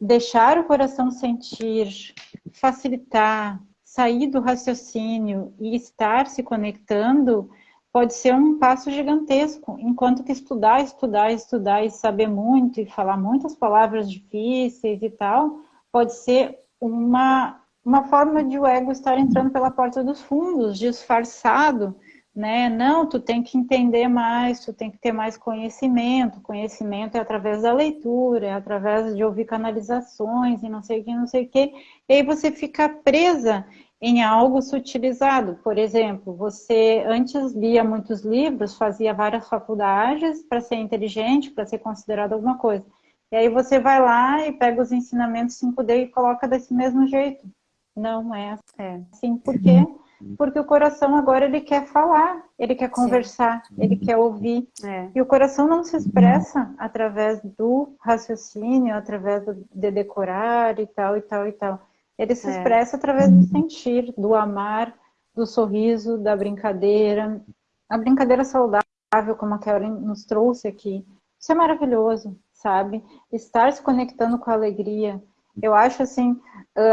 deixar o coração sentir, facilitar, sair do raciocínio e estar se conectando pode ser um passo gigantesco, enquanto que estudar, estudar, estudar e saber muito e falar muitas palavras difíceis e tal, pode ser uma, uma forma de o ego estar entrando pela porta dos fundos, disfarçado, né? Não, tu tem que entender mais, tu tem que ter mais conhecimento. Conhecimento é através da leitura, é através de ouvir canalizações e não sei o que, não sei o que. E aí você fica presa em algo sutilizado. Por exemplo, você antes lia muitos livros, fazia várias faculdades para ser inteligente, para ser considerado alguma coisa. E aí você vai lá e pega os ensinamentos 5D e coloca desse mesmo jeito. Não é assim. Por quê? Porque o coração agora ele quer falar, ele quer conversar, Sim. ele quer ouvir. É. E o coração não se expressa através do raciocínio, através de decorar e tal, e tal, e tal. Ele se é. expressa através do sentir, do amar, do sorriso, da brincadeira. A brincadeira saudável, como a Karen nos trouxe aqui. Isso é maravilhoso, sabe? Estar se conectando com a alegria. Eu acho assim,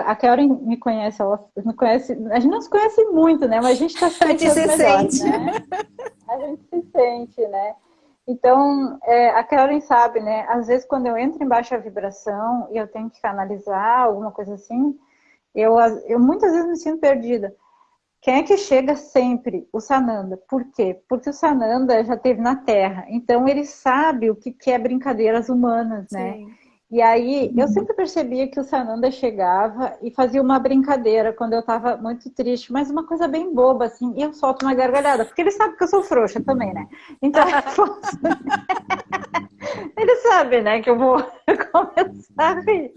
a Karen me conhece, ela me conhece, a gente não se conhece muito, né? Mas a gente está se sentindo se melhor, sente. né? A gente se sente, né? Então, é, a Karen sabe, né? Às vezes, quando eu entro em baixa vibração e eu tenho que canalizar alguma coisa assim, eu, eu muitas vezes me sinto perdida. Quem é que chega sempre? O Sananda. Por quê? Porque o Sananda já teve na Terra. Então ele sabe o que é brincadeiras humanas, né? Sim. E aí, eu sempre percebia que o Sananda chegava e fazia uma brincadeira quando eu estava muito triste, mas uma coisa bem boba, assim, e eu solto uma gargalhada, porque ele sabe que eu sou frouxa também, né? Então, ele sabe, né, que eu vou começar a rir.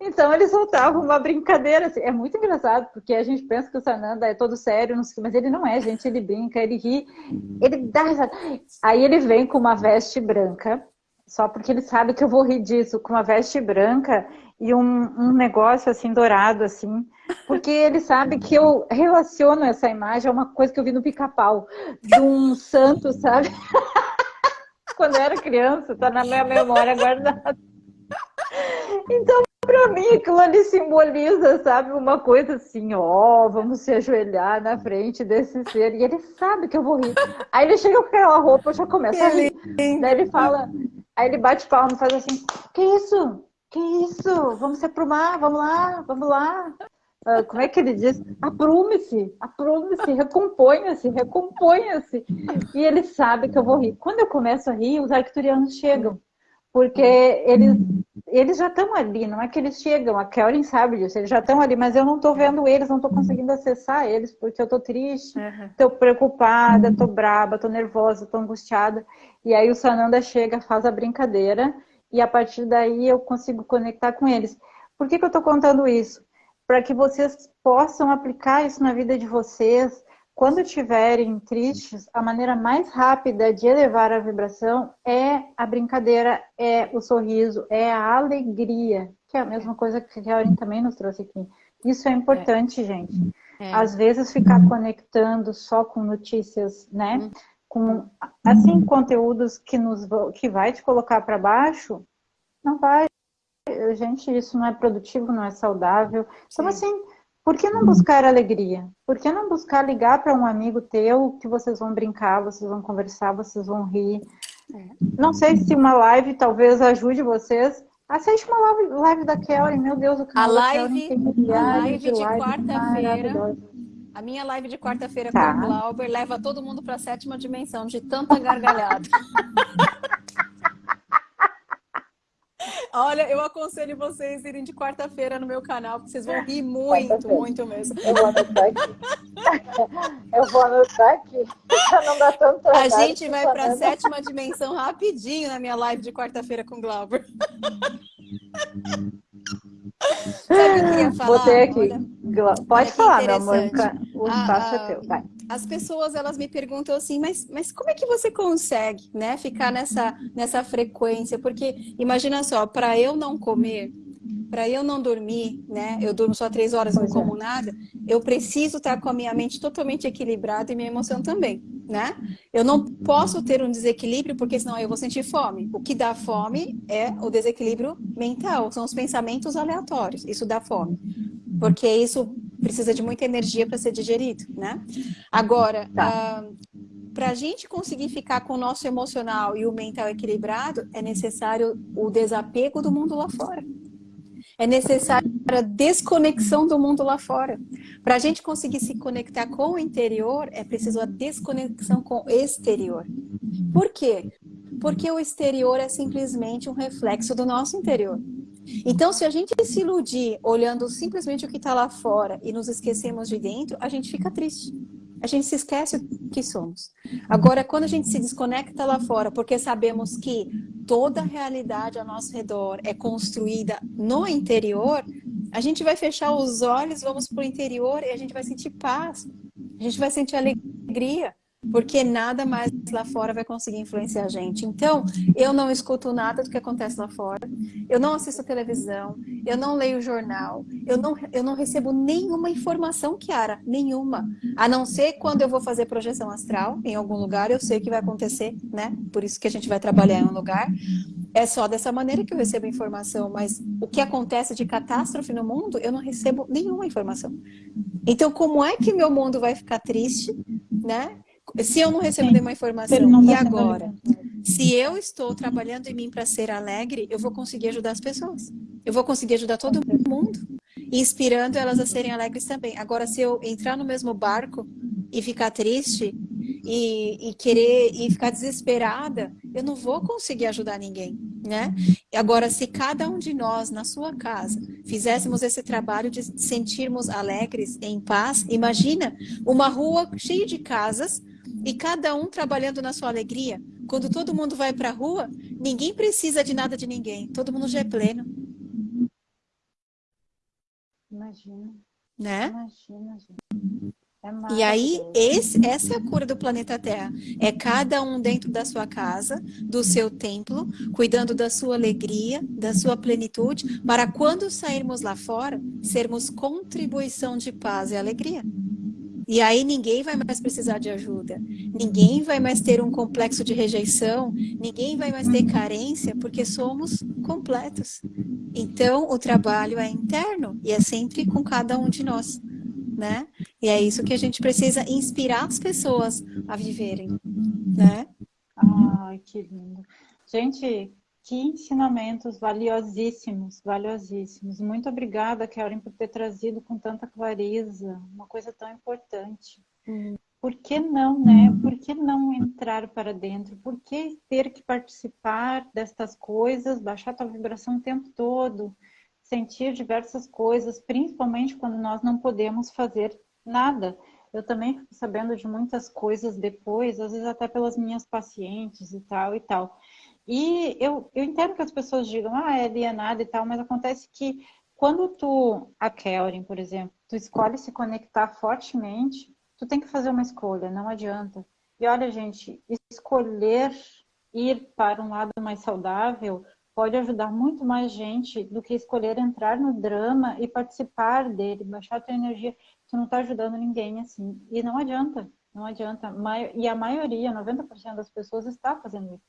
Então, ele soltava uma brincadeira, assim, é muito engraçado, porque a gente pensa que o Sananda é todo sério, mas ele não é, gente, ele brinca, ele ri, ele dá risada. Aí ele vem com uma veste branca, só porque ele sabe que eu vou rir disso, com uma veste branca e um, um negócio assim dourado, assim, porque ele sabe que eu relaciono essa imagem a uma coisa que eu vi no pica-pau, de um santo, sabe? Quando eu era criança, tá na minha memória guardada. Então, Pra mim, aquilo ali simboliza, sabe, uma coisa assim, ó, vamos se ajoelhar na frente desse ser. E ele sabe que eu vou rir. Aí ele chega com aquela roupa, eu já começo a rir. Daí ele fala, aí ele bate palma e faz assim, que isso? Que isso? Vamos se aprumar, vamos lá, vamos lá. Uh, como é que ele diz? Aprume-se, aprume-se, recomponha-se, recomponha-se. E ele sabe que eu vou rir. Quando eu começo a rir, os arcturianos chegam. Porque eles, eles já estão ali, não é que eles chegam, a Kelly sabe disso, eles já estão ali, mas eu não estou vendo eles, não estou conseguindo acessar eles, porque eu estou triste, estou uhum. preocupada, estou braba, estou nervosa, estou angustiada. E aí o Sananda chega, faz a brincadeira, e a partir daí eu consigo conectar com eles. Por que, que eu estou contando isso? Para que vocês possam aplicar isso na vida de vocês, quando estiverem tristes, a maneira mais rápida de elevar a vibração é a brincadeira, é o sorriso, é a alegria, que é a mesma coisa que a Aurin também nos trouxe aqui. Isso é importante, é. gente. É. Às vezes ficar conectando só com notícias, né? Uhum. Com assim conteúdos que nos que vai te colocar para baixo, não vai. Gente, isso não é produtivo, não é saudável. Então Sim. assim, por que não buscar alegria? Por que não buscar ligar para um amigo teu que vocês vão brincar, vocês vão conversar, vocês vão rir? É. Não sei se uma live talvez ajude vocês. Assiste uma live, live da Kelly, meu Deus, o canal a live, tem a live de, de quarta-feira. A minha live de quarta-feira tá. com o Glauber leva todo mundo para a sétima dimensão de tanta gargalhada. Olha, eu aconselho vocês irem de quarta-feira no meu canal, porque vocês vão rir muito, muito mesmo. Eu vou anotar aqui. Eu vou anotar aqui. Não dá tanto A gente vai para a sétima dimensão rapidinho na minha live de quarta-feira com o Glauber. Sabe o que eu queria falar? Botei aqui. Olha, Pode falar, meu amor. O espaço é teu. Vai as pessoas elas me perguntam assim, mas, mas como é que você consegue, né, ficar nessa, nessa frequência? Porque imagina só, para eu não comer, para eu não dormir, né, eu durmo só três horas, pois não como é. nada, eu preciso estar com a minha mente totalmente equilibrada e minha emoção também, né? Eu não posso ter um desequilíbrio porque senão eu vou sentir fome. O que dá fome é o desequilíbrio mental, são os pensamentos aleatórios, isso dá fome. Porque isso precisa de muita energia para ser digerido, né? Agora, tá. uh, para a gente conseguir ficar com o nosso emocional e o mental equilibrado, é necessário o desapego do mundo lá fora. É necessário a desconexão do mundo lá fora. Para a gente conseguir se conectar com o interior, é preciso a desconexão com o exterior. Por quê? Porque o exterior é simplesmente um reflexo do nosso interior. Então, se a gente se iludir olhando simplesmente o que está lá fora e nos esquecemos de dentro, a gente fica triste. A gente se esquece o que somos. Agora, quando a gente se desconecta lá fora, porque sabemos que toda a realidade ao nosso redor é construída no interior, a gente vai fechar os olhos, vamos para o interior e a gente vai sentir paz. A gente vai sentir alegria porque nada mais lá fora vai conseguir influenciar a gente. Então, eu não escuto nada do que acontece lá fora, eu não assisto televisão, eu não leio jornal, eu não, eu não recebo nenhuma informação, Kiara, nenhuma. A não ser quando eu vou fazer projeção astral em algum lugar, eu sei que vai acontecer, né? Por isso que a gente vai trabalhar em um lugar. É só dessa maneira que eu recebo informação, mas o que acontece de catástrofe no mundo, eu não recebo nenhuma informação. Então, como é que meu mundo vai ficar triste, né? Se eu não recebo nenhuma informação, e agora? Se eu estou trabalhando em mim para ser alegre, eu vou conseguir ajudar as pessoas. Eu vou conseguir ajudar todo mundo. Inspirando elas a serem alegres também. Agora, se eu entrar no mesmo barco e ficar triste e, e, querer e ficar desesperada, eu não vou conseguir ajudar ninguém, né? Agora, se cada um de nós na sua casa fizéssemos esse trabalho de sentirmos alegres, em paz, imagina uma rua cheia de casas e cada um trabalhando na sua alegria. Quando todo mundo vai para a rua, ninguém precisa de nada de ninguém. Todo mundo já é pleno. Imagina. Né? Imagina, gente. É e aí, esse, essa é a cura do planeta Terra. É cada um dentro da sua casa, do seu templo, cuidando da sua alegria, da sua plenitude, para quando sairmos lá fora, sermos contribuição de paz e alegria. E aí ninguém vai mais precisar de ajuda. Ninguém vai mais ter um complexo de rejeição, ninguém vai mais ter carência, porque somos completos. Então, o trabalho é interno e é sempre com cada um de nós, né? E é isso que a gente precisa inspirar as pessoas a viverem, né? Ai, que lindo. Gente, que ensinamentos valiosíssimos, valiosíssimos. Muito obrigada, Karen, por ter trazido com tanta clareza uma coisa tão importante. Hum. Por que não, né? Por que não entrar para dentro? Por que ter que participar destas coisas, baixar tua vibração o tempo todo, sentir diversas coisas, principalmente quando nós não podemos fazer nada? Eu também fico sabendo de muitas coisas depois, às vezes até pelas minhas pacientes e tal e tal. E eu, eu entendo que as pessoas digam, ah, é alienado e tal, mas acontece que quando tu, a Kelvin, por exemplo, tu escolhe se conectar fortemente, tu tem que fazer uma escolha, não adianta. E olha, gente, escolher ir para um lado mais saudável pode ajudar muito mais gente do que escolher entrar no drama e participar dele, baixar a tua energia. Tu não está ajudando ninguém assim. E não adianta, não adianta. E a maioria, 90% das pessoas está fazendo isso.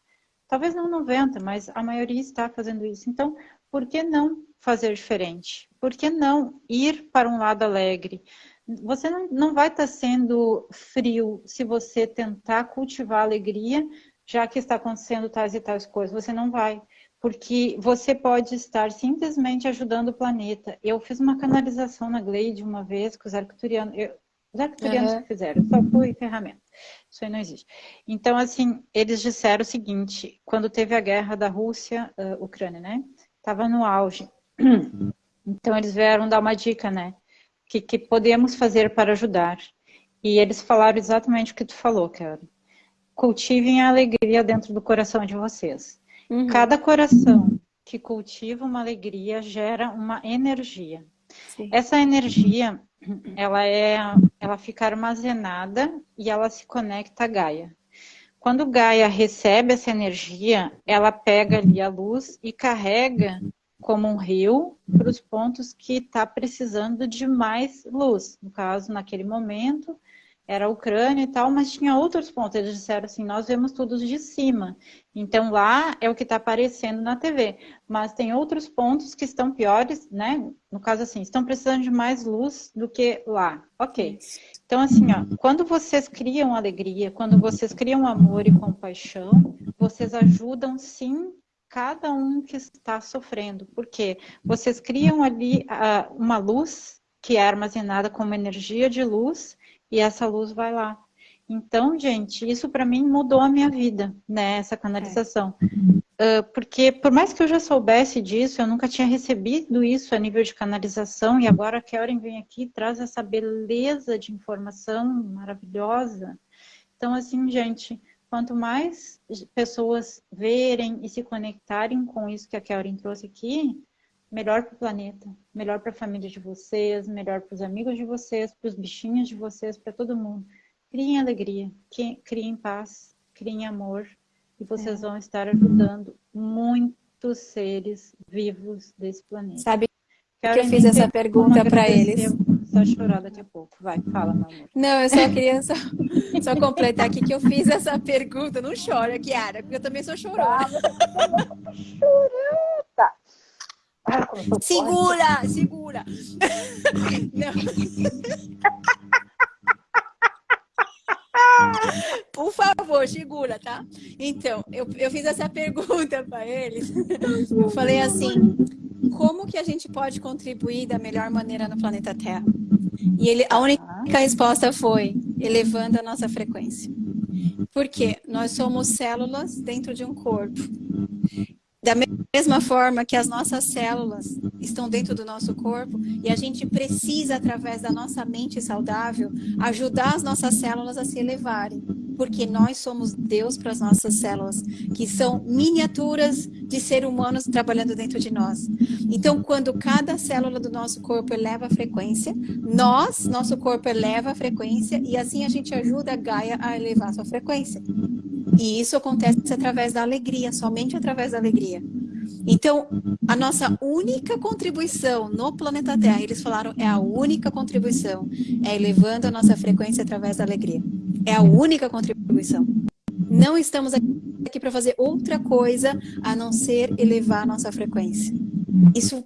Talvez não 90, mas a maioria está fazendo isso. Então, por que não fazer diferente? Por que não ir para um lado alegre? Você não, não vai estar sendo frio se você tentar cultivar alegria, já que está acontecendo tais e tais coisas. Você não vai. Porque você pode estar simplesmente ajudando o planeta. Eu fiz uma canalização na Glade uma vez com os arcturianos. Os arcturianos uhum. que fizeram, só fui ferramenta. Isso aí não existe. Então, assim, eles disseram o seguinte, quando teve a guerra da Rússia, uh, Ucrânia, né? Estava no auge. Então, eles vieram dar uma dica, né? O que, que podemos fazer para ajudar? E eles falaram exatamente o que tu falou, cara. Cultivem a alegria dentro do coração de vocês. Uhum. Cada coração que cultiva uma alegria gera uma energia. Sim. Essa energia, ela é, ela fica armazenada e ela se conecta a Gaia. Quando Gaia recebe essa energia, ela pega ali a luz e carrega como um rio para os pontos que está precisando de mais luz. No caso, naquele momento, era a Ucrânia e tal, mas tinha outros pontos. Eles disseram assim, nós vemos tudo de cima. Então lá é o que está aparecendo na TV. Mas tem outros pontos que estão piores, né? No caso assim, estão precisando de mais luz do que lá. Ok. Então assim, ó, quando vocês criam alegria, quando vocês criam amor e compaixão, vocês ajudam sim cada um que está sofrendo. Porque vocês criam ali uh, uma luz que é armazenada como energia de luz e essa luz vai lá. Então, gente, isso para mim mudou a minha vida, né? Essa canalização. É. Uh, porque por mais que eu já soubesse disso, eu nunca tinha recebido isso a nível de canalização, e agora a Karen vem aqui e traz essa beleza de informação maravilhosa. Então, assim, gente, quanto mais pessoas verem e se conectarem com isso que a Karen trouxe aqui, melhor para o planeta, melhor para a família de vocês, melhor para os amigos de vocês, para os bichinhos de vocês, para todo mundo. Criem alegria, criem paz, criem amor e vocês é. vão estar ajudando muitos seres vivos desse planeta. Sabe que eu fiz essa pergunta para eles? Só chorar daqui a pouco. Vai, fala, meu amor. Não, eu só queria só, só completar aqui que eu fiz essa pergunta. Não chora, Kiara, porque eu também sou chorona. Segura, segura. Por favor, segura, tá? Então, eu, eu fiz essa pergunta para eles. Eu falei assim: como que a gente pode contribuir da melhor maneira no planeta Terra? E ele, a única resposta foi elevando a nossa frequência. Porque nós somos células dentro de um corpo. Da mesma forma que as nossas células estão dentro do nosso corpo e a gente precisa, através da nossa mente saudável, ajudar as nossas células a se elevarem. Porque nós somos Deus para as nossas células, que são miniaturas de seres humanos trabalhando dentro de nós. Então, quando cada célula do nosso corpo eleva a frequência, nós, nosso corpo eleva a frequência e assim a gente ajuda a Gaia a elevar a sua frequência. E isso acontece através da alegria, somente através da alegria. Então, a nossa única contribuição no planeta Terra, eles falaram, é a única contribuição, é elevando a nossa frequência através da alegria. É a única contribuição. Não estamos aqui para fazer outra coisa a não ser elevar a nossa frequência. Isso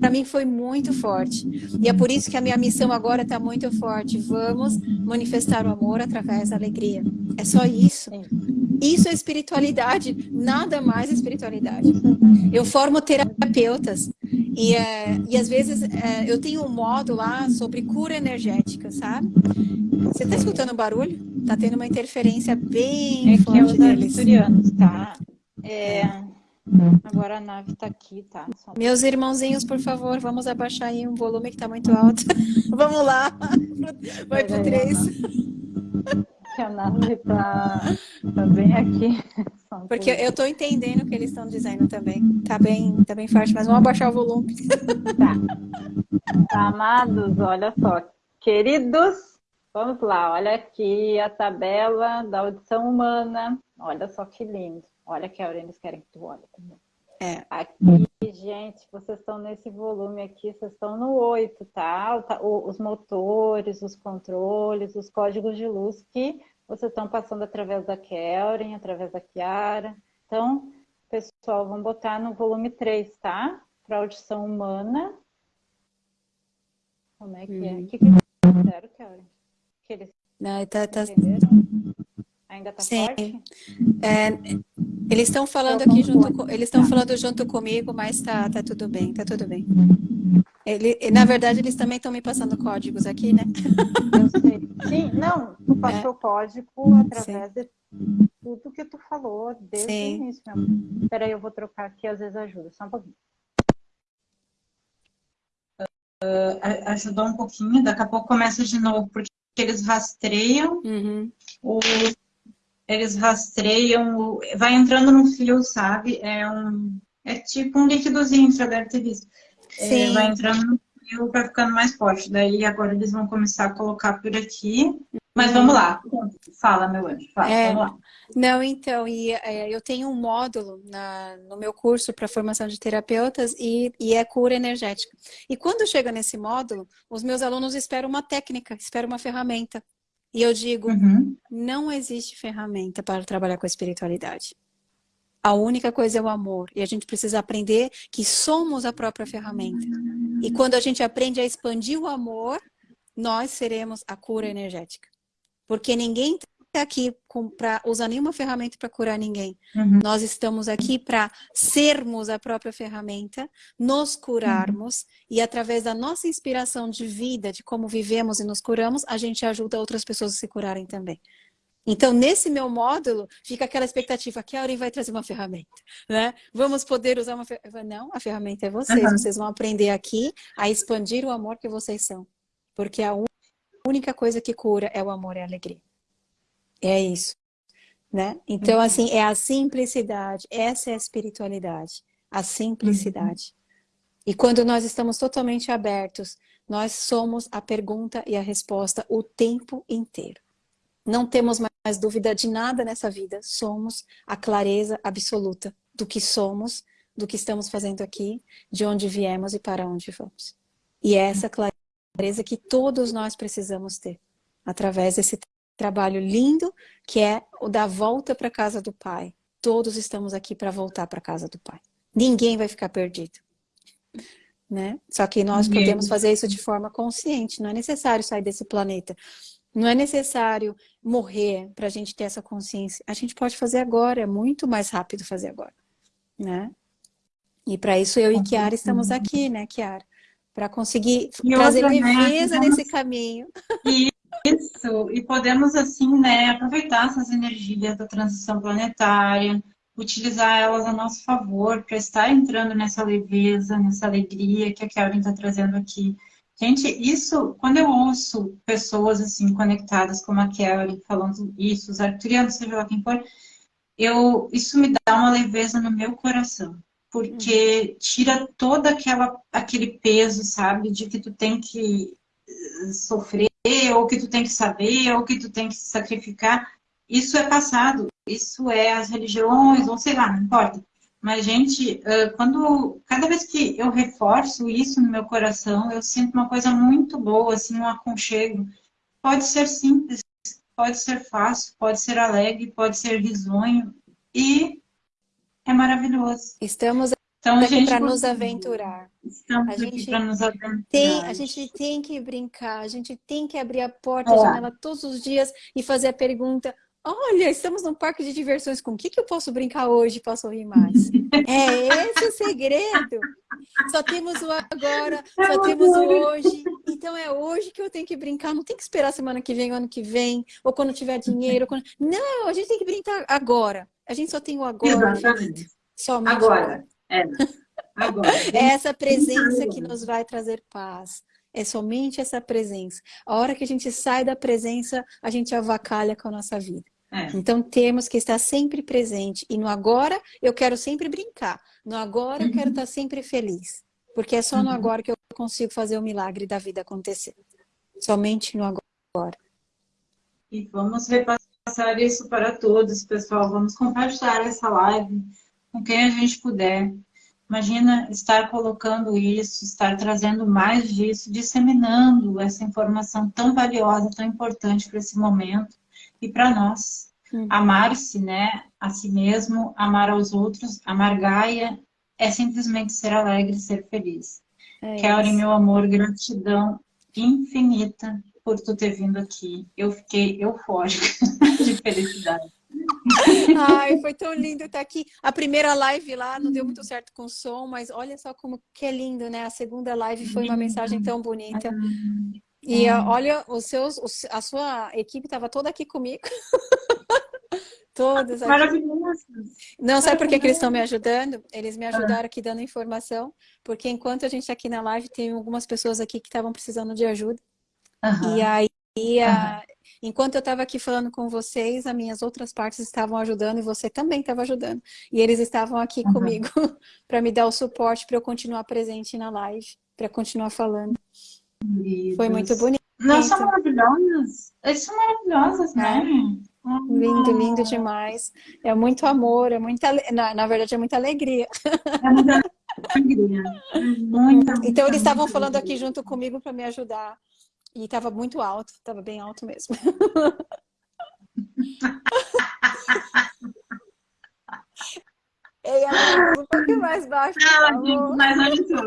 para mim foi muito forte. E é por isso que a minha missão agora está muito forte. Vamos manifestar o amor através da alegria. É só isso. É. Isso é espiritualidade, nada mais é espiritualidade. Eu formo terapeutas e, é, e às vezes é, eu tenho um módulo lá sobre cura energética, sabe? Você tá escutando o barulho? Tá tendo uma interferência bem é forte que é deles. Asturianos, tá? É... Agora a nave tá aqui, tá? Só... Meus irmãozinhos, por favor, vamos abaixar aí um volume que tá muito alto. vamos lá, vai pro três. dicionário tá, tá bem aqui. Porque eu estou entendendo o que eles estão dizendo também. Tá bem, tá bem forte, mas vamos abaixar o volume. Tá. Amados, olha só. Queridos, vamos lá. Olha aqui a tabela da audição humana. Olha só que lindo. Olha que a Aurelis querem que tu olhe também. É. Aqui, gente, vocês estão nesse volume aqui, vocês estão no 8, tá? Os motores, os controles, os códigos de luz que vocês estão passando através da Kelren, através da Kiara. Então, pessoal, vamos botar no volume 3, tá? Para audição humana. Como é que é? O que, que fizeram, Kelren? Que eles Não, tá, tá... Ainda tá Sim. forte? É, eles estão falando aqui junto com, eles estão falando junto comigo, mas tá, tá tudo bem, tá tudo bem. Ele, na verdade, eles também estão me passando códigos aqui, né? Eu sei. Sim, não, tu é. passou é. código através Sim. de tudo que tu falou desde Sim. o início. Mesmo. Espera aí, eu vou trocar aqui, às vezes ajuda, só um pouquinho. Uh, ajudou um pouquinho, daqui a pouco começa de novo, porque eles rastreiam uhum. o, eles rastreiam vai entrando num fio, sabe? É um é tipo um líquidozinho, já deve ter visto. É, vai entrando no fio, vai ficando mais forte. Daí agora eles vão começar a colocar por aqui. Mas vamos lá. Fala, meu anjo. Fala, é, vamos lá. Não, então, e, é, eu tenho um módulo na, no meu curso para formação de terapeutas e, e, é cura energética. E quando chega nesse módulo, os meus alunos esperam uma técnica, esperam uma ferramenta. E eu digo, uhum. não existe ferramenta para trabalhar com a espiritualidade. A única coisa é o amor. E a gente precisa aprender que somos a própria ferramenta. E quando a gente aprende a expandir o amor, nós seremos a cura energética. Porque ninguém aqui para usar nenhuma ferramenta para curar ninguém. Uhum. Nós estamos aqui para sermos a própria ferramenta, nos curarmos uhum. e através da nossa inspiração de vida, de como vivemos e nos curamos, a gente ajuda outras pessoas a se curarem também. Então, nesse meu módulo, fica aquela expectativa que a Aurim vai trazer uma ferramenta, né? Vamos poder usar uma ferramenta. Não, a ferramenta é vocês. Uhum. Vocês vão aprender aqui a expandir o amor que vocês são. Porque a única coisa que cura é o amor e a alegria. É isso. Né? Então, uhum. assim, é a simplicidade. Essa é a espiritualidade. A simplicidade. Uhum. E quando nós estamos totalmente abertos, nós somos a pergunta e a resposta o tempo inteiro. Não temos mais dúvida de nada nessa vida. Somos a clareza absoluta do que somos, do que estamos fazendo aqui, de onde viemos e para onde vamos. E é essa clareza que todos nós precisamos ter, através desse trabalho lindo, que é o da volta para a casa do Pai. Todos estamos aqui para voltar para a casa do Pai. Ninguém vai ficar perdido. Né? Só que nós Ninguém. podemos fazer isso de forma consciente. Não é necessário sair desse planeta. Não é necessário morrer para a gente ter essa consciência. A gente pode fazer agora, é muito mais rápido fazer agora. Né? E para isso eu e Kiara estamos aqui, né, Kiara? Para conseguir e trazer outra, né, leveza né? nesse caminho. E isso, e podemos assim, né, aproveitar essas energias da transição planetária, utilizar elas a nosso favor para estar entrando nessa leveza, nessa alegria que a Kelvin está trazendo aqui. Gente, isso, quando eu ouço pessoas assim conectadas como a Kelvin falando isso, os arturianos, seja lá quem for, eu, isso me dá uma leveza no meu coração, porque tira todo aquela, aquele peso, sabe, de que tu tem que sofrer, ou que tu tem que saber, ou que tu tem que sacrificar. Isso é passado, isso é as religiões, ou sei lá, não importa. Mas, gente, quando cada vez que eu reforço isso no meu coração, eu sinto uma coisa muito boa, assim, um aconchego. Pode ser simples, pode ser fácil, pode ser alegre, pode ser risonho. E é maravilhoso. Estamos então, aqui para nos aventurar. Estamos a gente para nos. Tem, a gente tem que brincar, a gente tem que abrir a porta, é. a janela todos os dias e fazer a pergunta Olha, estamos num parque de diversões, com o que, que eu posso brincar hoje posso rir mais? é esse o segredo. Só temos o agora, só temos o hoje. Então é hoje que eu tenho que brincar, não tem que esperar semana que vem, ano que vem, ou quando tiver dinheiro. Quando... Não, a gente tem que brincar agora. A gente só tem o agora. Exatamente. Somente agora. É. Agora. É essa presença que nos vai trazer paz. É somente essa presença. A hora que a gente sai da presença, a gente avacalha com a nossa vida. É. Então temos que estar sempre presente. E no agora eu quero sempre brincar. No agora eu quero uhum. estar sempre feliz. Porque é só no uhum. agora que eu consigo fazer o milagre da vida acontecer. Somente no agora. E vamos repassar isso para todos, pessoal. Vamos compartilhar essa live com quem a gente puder. Imagina estar colocando isso, estar trazendo mais disso, disseminando essa informação tão valiosa, tão importante para esse momento e para nós. Hum. Amar-se, né, a si mesmo, amar aos outros, amar Gaia, é simplesmente ser alegre, ser feliz. É Kelly, meu amor, gratidão infinita por tu ter vindo aqui. Eu fiquei eufórica de felicidade. Ai, foi tão lindo estar aqui. A primeira live lá não deu muito certo com o som, mas olha só como que é lindo, né? A segunda live foi uma mensagem tão bonita. E é. olha, os seus, a sua equipe estava toda aqui comigo. Todas aqui. Maravilhoso. Não, sabe por que, que eles estão me ajudando? Eles me ajudaram aqui dando informação, porque enquanto a gente está aqui na live, tem algumas pessoas aqui que estavam precisando de ajuda. Uhum. E aí, a, Enquanto eu estava aqui falando com vocês, as minhas outras partes estavam ajudando e você também estava ajudando. E eles estavam aqui uhum. comigo para me dar o suporte para eu continuar presente na live, para continuar falando. Foi muito bonito. Nossa, são maravilhosas. Eles são maravilhosas, né? É. Lindo, lindo demais. É muito amor, é muita, na, na verdade é muita alegria. É muita alegria. É muita, então eles estavam falando aqui junto comigo para me ajudar e estava muito alto, estava bem alto mesmo. Ei, ela um pouquinho mais baixo. Ela digo, mas olha só.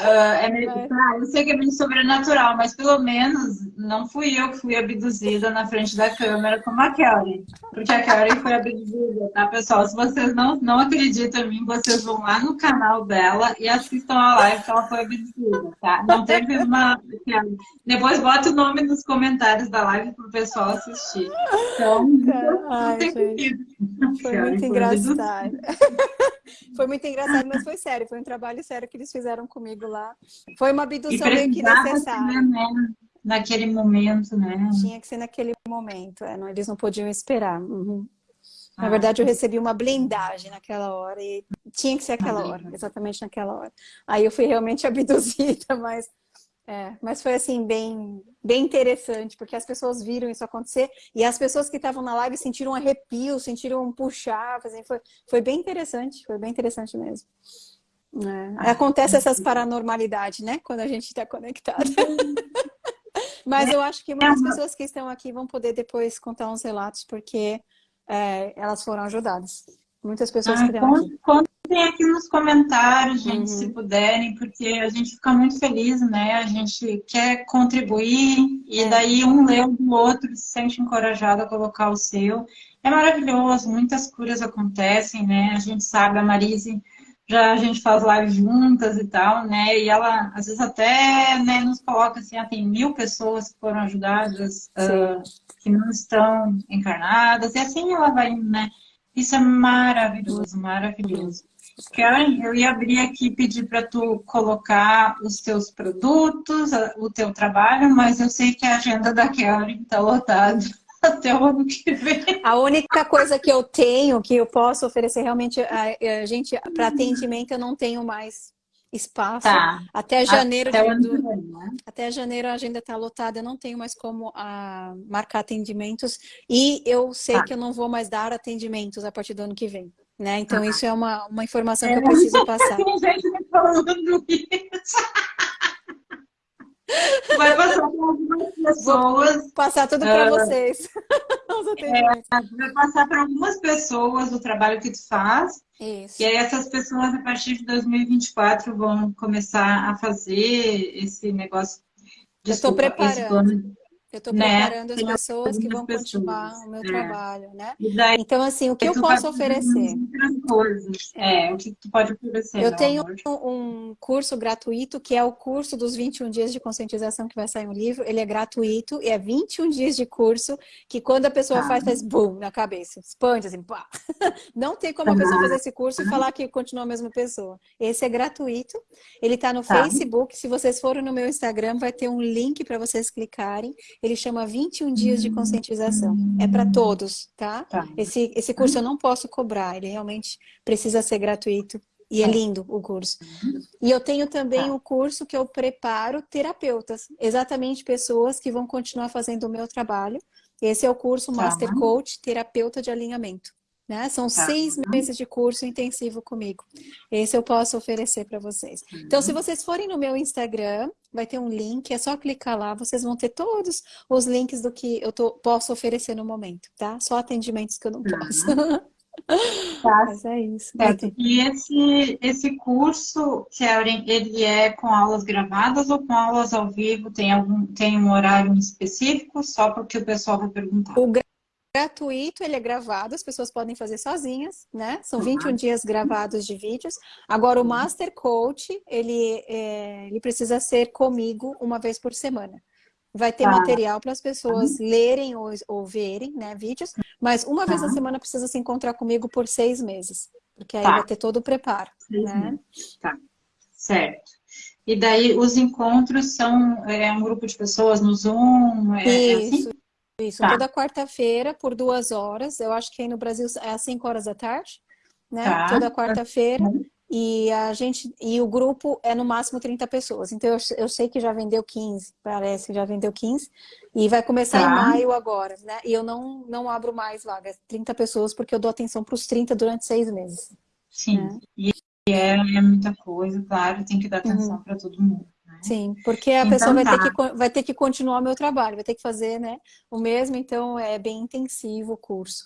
Uh, é meio, tá, eu sei que é meio sobrenatural, mas pelo menos não fui eu que fui abduzida na frente da câmera como a Kelly. Porque a Kelly foi abduzida, tá, pessoal? Se vocês não, não acreditam em mim, vocês vão lá no canal dela e assistam a live que ela foi abduzida, tá? Não teve uma... Depois bota o nome nos comentários da live pro pessoal assistir. Então, Ai, não tem Foi muito engraçado. foi muito engraçado, mas foi sério. Foi um trabalho sério que eles fizeram comigo lá. Foi uma abdução meio que necessária. Né? Naquele momento, né? Tinha que ser naquele momento. É, não, eles não podiam esperar. Uhum. Na ah, verdade, eu recebi uma blindagem naquela hora e tinha que ser aquela hora, exatamente naquela hora. Aí eu fui realmente abduzida, mas é, mas foi assim, bem, bem interessante, porque as pessoas viram isso acontecer e as pessoas que estavam na live sentiram um arrepio, sentiram um puxar, assim, foi, foi bem interessante, foi bem interessante mesmo. É, ah, acontece essas paranormalidades, né? Quando a gente está conectado. Mas eu acho que muitas pessoas que estão aqui vão poder depois contar uns relatos, porque é, elas foram ajudadas. Muitas pessoas ah, que estão aqui. Contem aqui nos comentários, gente, uhum. se puderem, porque a gente fica muito feliz, né? A gente quer contribuir e é. daí um lê do outro, se sente encorajado a colocar o seu. É maravilhoso, muitas curas acontecem, né? A gente sabe, a Marise, já a gente faz live juntas e tal, né? E ela, às vezes, até né, nos coloca assim, ah, tem mil pessoas que foram ajudadas, uh, que não estão encarnadas, e assim ela vai, né? Isso é maravilhoso, maravilhoso. Karen, eu ia abrir aqui e pedir para tu colocar os teus produtos, o teu trabalho, mas eu sei que a agenda da Karen está lotada até o ano que vem. A única coisa que eu tenho, que eu posso oferecer realmente, a, gente, para atendimento eu não tenho mais espaço. Tá. Até janeiro até, do, né? até janeiro a agenda está lotada, eu não tenho mais como a, marcar atendimentos e eu sei tá. que eu não vou mais dar atendimentos a partir do ano que vem. Né? Então, ah. isso é uma, uma informação é. que eu preciso passar. Tem gente me falando isso. Vai passar para algumas pessoas. Vou passar tudo para uh, vocês. é, vai passar para algumas pessoas o trabalho que tu faz. Isso. E aí essas pessoas, a partir de 2024, vão começar a fazer esse negócio. Desculpa, Eu estou preparando. Eu estou né? preparando as pessoas que vão pessoas. continuar o meu é. trabalho, né? Daí, então, assim, o que eu posso oferecer? Coisas. É, o que tu pode oferecer? Eu tenho um curso gratuito, que é o curso dos 21 dias de conscientização que vai sair um livro. Ele é gratuito e é 21 dias de curso que quando a pessoa ah. faz, faz boom na cabeça. Expande, assim, pá. Não tem como a pessoa fazer esse curso e falar que continua a mesma pessoa. Esse é gratuito. Ele está no tá. Facebook. Se vocês forem no meu Instagram, vai ter um link para vocês clicarem ele chama 21 dias de conscientização. É para todos, tá? tá? Esse, esse curso eu não posso cobrar, ele realmente precisa ser gratuito. E é tá. lindo o curso. E eu tenho também tá. o curso que eu preparo terapeutas, exatamente pessoas que vão continuar fazendo o meu trabalho. Esse é o curso tá. Master Coach Terapeuta de Alinhamento. Né? São tá. seis meses de curso intensivo comigo. Esse eu posso oferecer para vocês. Então, se uhum. vocês forem no meu Instagram, vai ter um link, é só clicar lá, vocês vão ter todos os links do que eu tô, posso oferecer no momento, tá? Só atendimentos que eu não posso. Tá. Mas é isso. Certo. E esse, esse curso, Karen, ele é com aulas gravadas ou com aulas ao vivo? Tem, algum, tem um horário específico? Só porque o pessoal vai perguntar. O gratuito, ele é gravado, as pessoas podem fazer sozinhas, né? São 21 dias gravados de vídeos. Agora, o Master Coach, ele, é, ele precisa ser comigo uma vez por semana. Vai ter ah. material para as pessoas lerem ou, ou verem, né, vídeos, mas uma vez na tá. semana precisa se encontrar comigo por seis meses, porque aí tá. vai ter todo o preparo, né? Tá, certo. E daí os encontros são é, um grupo de pessoas no Zoom? É, é assim? Isso, tá. toda quarta-feira por duas horas. Eu acho que aí no Brasil é às 5 horas da tarde, né? Tá. Toda quarta-feira. E a gente e o grupo é no máximo 30 pessoas. Então eu, eu sei que já vendeu 15, parece que já vendeu 15. E vai começar tá. em maio agora, né? E eu não, não abro mais vagas, 30 pessoas, porque eu dou atenção para os 30 durante seis meses. Sim, né? e é, é, muita coisa, claro, tem que dar atenção uhum. para todo mundo. Sim, porque a então, pessoa vai, tá. ter que, vai ter que continuar o meu trabalho, vai ter que fazer né, o mesmo, então é bem intensivo o curso.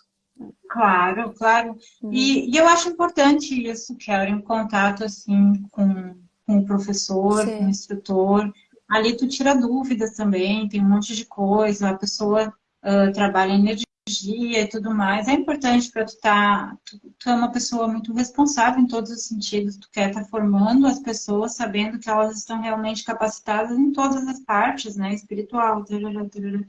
Claro, claro. Hum. E, e, eu acho importante isso, Karen, um contato assim com, com o professor, Sim. com o instrutor. Ali tu tira dúvidas também, tem um monte de coisa, a pessoa uh, trabalha energia energia e tudo mais, é importante para tu estar. Tá, tu, tu, é uma pessoa muito responsável em todos os sentidos. Tu quer estar tá formando as pessoas, sabendo que elas estão realmente capacitadas em todas as partes, né? Espiritual, tarará, tarará.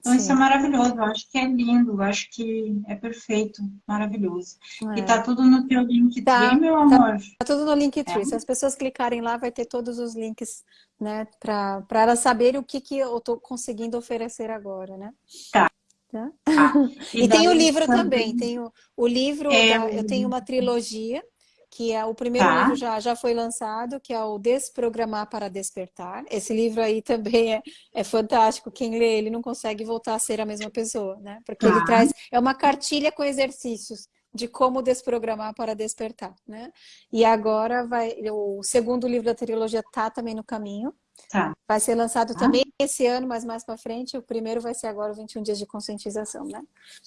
Então Sim. isso é maravilhoso, eu acho que é lindo, eu acho que é perfeito, maravilhoso. É. E tá tudo no teu Linktree, tá, meu tá amor? Tá, tá tudo no Linktree. É. Se as pessoas clicarem lá, vai ter todos os links, né? Para elas saberem o que, que eu tô conseguindo oferecer agora, né? Tá. Tá? Ah, e, e tem o livro também, tem o, o livro, é... da, eu tenho uma trilogia, que é o primeiro tá. livro já, já foi lançado, que é o Desprogramar para Despertar. Esse livro aí também é, é fantástico, quem lê ele não consegue voltar a ser a mesma pessoa, né? Porque tá. ele traz, é uma cartilha com exercícios de como desprogramar para despertar, né? E agora vai, o segundo livro da trilogia tá também no caminho, Tá. Vai ser lançado tá. também esse ano, mas mais para frente. O primeiro vai ser agora, 21 dias de conscientização, né?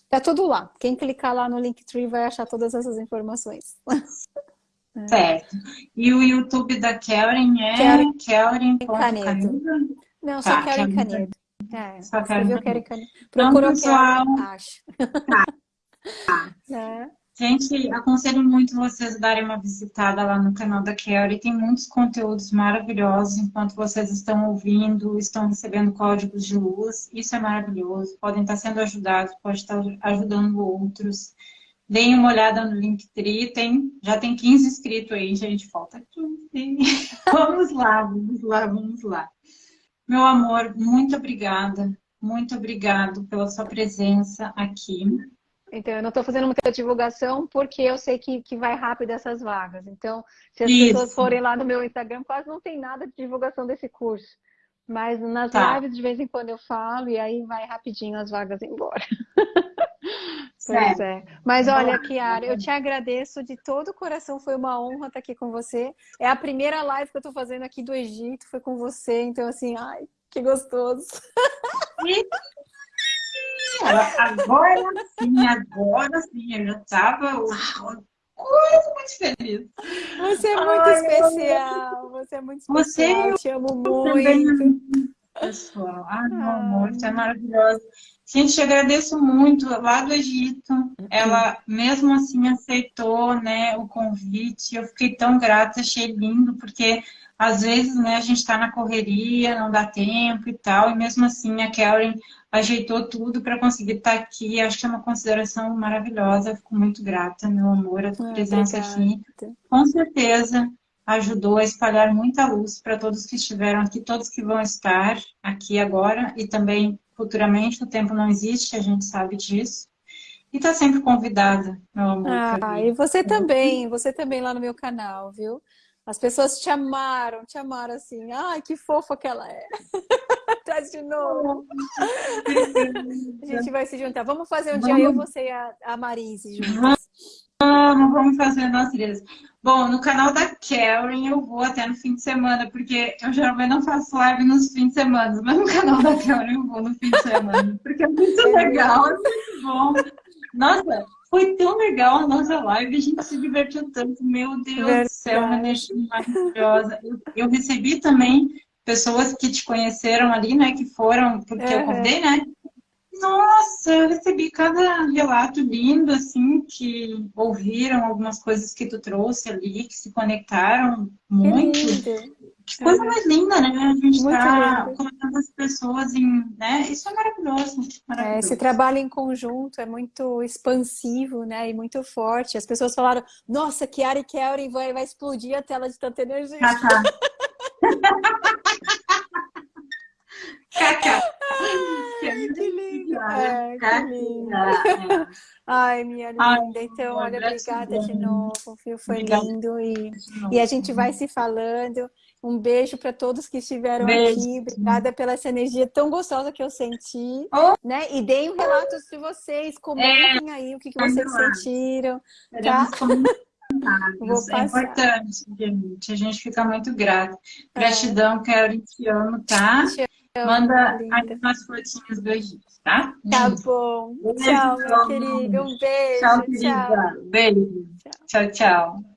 Tá tudo lá. Quem clicar lá no Linktree vai achar todas essas informações. Certo. E o YouTube da Karen é Karen, Karen Canedo. Não, só tá, Karen Canedo. É, só Karen Canedo. Procurou então, pessoal... Karen, acho. Tá. tá. É. Gente, aconselho muito vocês darem uma visitada lá no canal da Kelly. Tem muitos conteúdos maravilhosos enquanto vocês estão ouvindo, estão recebendo códigos de luz. Isso é maravilhoso. Podem estar sendo ajudados, pode estar ajudando outros. Deem uma olhada no Linktree. Tem, já tem 15 inscritos aí, gente. Falta 15. vamos lá, vamos lá, vamos lá. Meu amor, muito obrigada. Muito obrigado pela sua presença aqui. Então, eu não estou fazendo muita divulgação porque eu sei que, que vai rápido essas vagas. Então, se as Isso. pessoas forem lá no meu Instagram, quase não tem nada de divulgação desse curso. Mas nas tá. lives, de vez em quando eu falo, e aí vai rapidinho as vagas embora. Pois é. Mas olha, Kiara, eu te agradeço de todo o coração, foi uma honra estar aqui com você. É a primeira live que eu estou fazendo aqui do Egito, foi com você, então assim, ai, que gostoso. Agora sim, agora sim, eu já estava coisa muito feliz. Você é muito Ai, especial, você é muito especial, você, te amo muito. Pessoal, ah, meu amor, você é maravilhosa. Gente, te agradeço muito. Lá do Egito, ela mesmo assim aceitou né, o convite. Eu fiquei tão grata, achei lindo, porque às vezes né, a gente está na correria, não dá tempo e tal, e mesmo assim a Karen ajeitou tudo para conseguir estar tá aqui. Acho que é uma consideração maravilhosa. Fico muito grata, meu amor, a tua ah, presença obrigada. aqui. Com certeza ajudou a espalhar muita luz para todos que estiveram aqui, todos que vão estar aqui agora e também futuramente. O tempo não existe, a gente sabe disso. E está sempre convidada, meu amor. Ah, e você também, você também lá no meu canal, viu? As pessoas te amaram, te amaram assim. Ai, que fofa que ela é. Traz de novo. a gente vai se juntar. Vamos fazer um vamos. dia eu, você e a, a Marise juntas. Vamos, vamos fazer nós três. Bom, no canal da Karen eu vou até no fim de semana, porque eu geralmente não faço live nos fins de semana, mas no canal da Karen eu vou no fim de semana, porque é muito legal, é muito bom. Nossa, foi tão legal a nossa live, a gente se divertiu tanto, meu Deus Verdade. do céu, uma energia maravilhosa. Eu, eu, recebi também pessoas que te conheceram ali, né, que foram, porque uhum. eu convidei, né? Nossa, eu recebi cada relato lindo, assim, que ouviram algumas coisas que tu trouxe ali, que se conectaram muito. Que, que coisa mais linda, né? A gente está colocando as pessoas em. Né? Isso é maravilhoso. maravilhoso. É, esse trabalho em conjunto é muito expansivo, né? E muito forte. As pessoas falaram, nossa, Kiara e Kelly vai, vai explodir a tela de tanta energia. Ah, tá. Cacá. Ai, que lindo. É, que lindo. Ai, minha linda. Então, olha, obrigada de novo, viu? Foi lindo. E, e a gente vai se falando. Um beijo para todos que estiveram beijo. aqui. Obrigada pela essa energia tão gostosa que eu senti. Oh. Né? E deem relatos de vocês. Comentem é. aí o que, que vocês sentiram. Tá? É importante, gente. A gente fica muito grato. É. Gratidão, Karen, te amo, tá? Te Manda aí umas fotinhas do Egito, tá? Tá bom. Beijo, tchau, meu querido. Um beijo. Tchau, querida. Tchau. Beijo. tchau. tchau. tchau.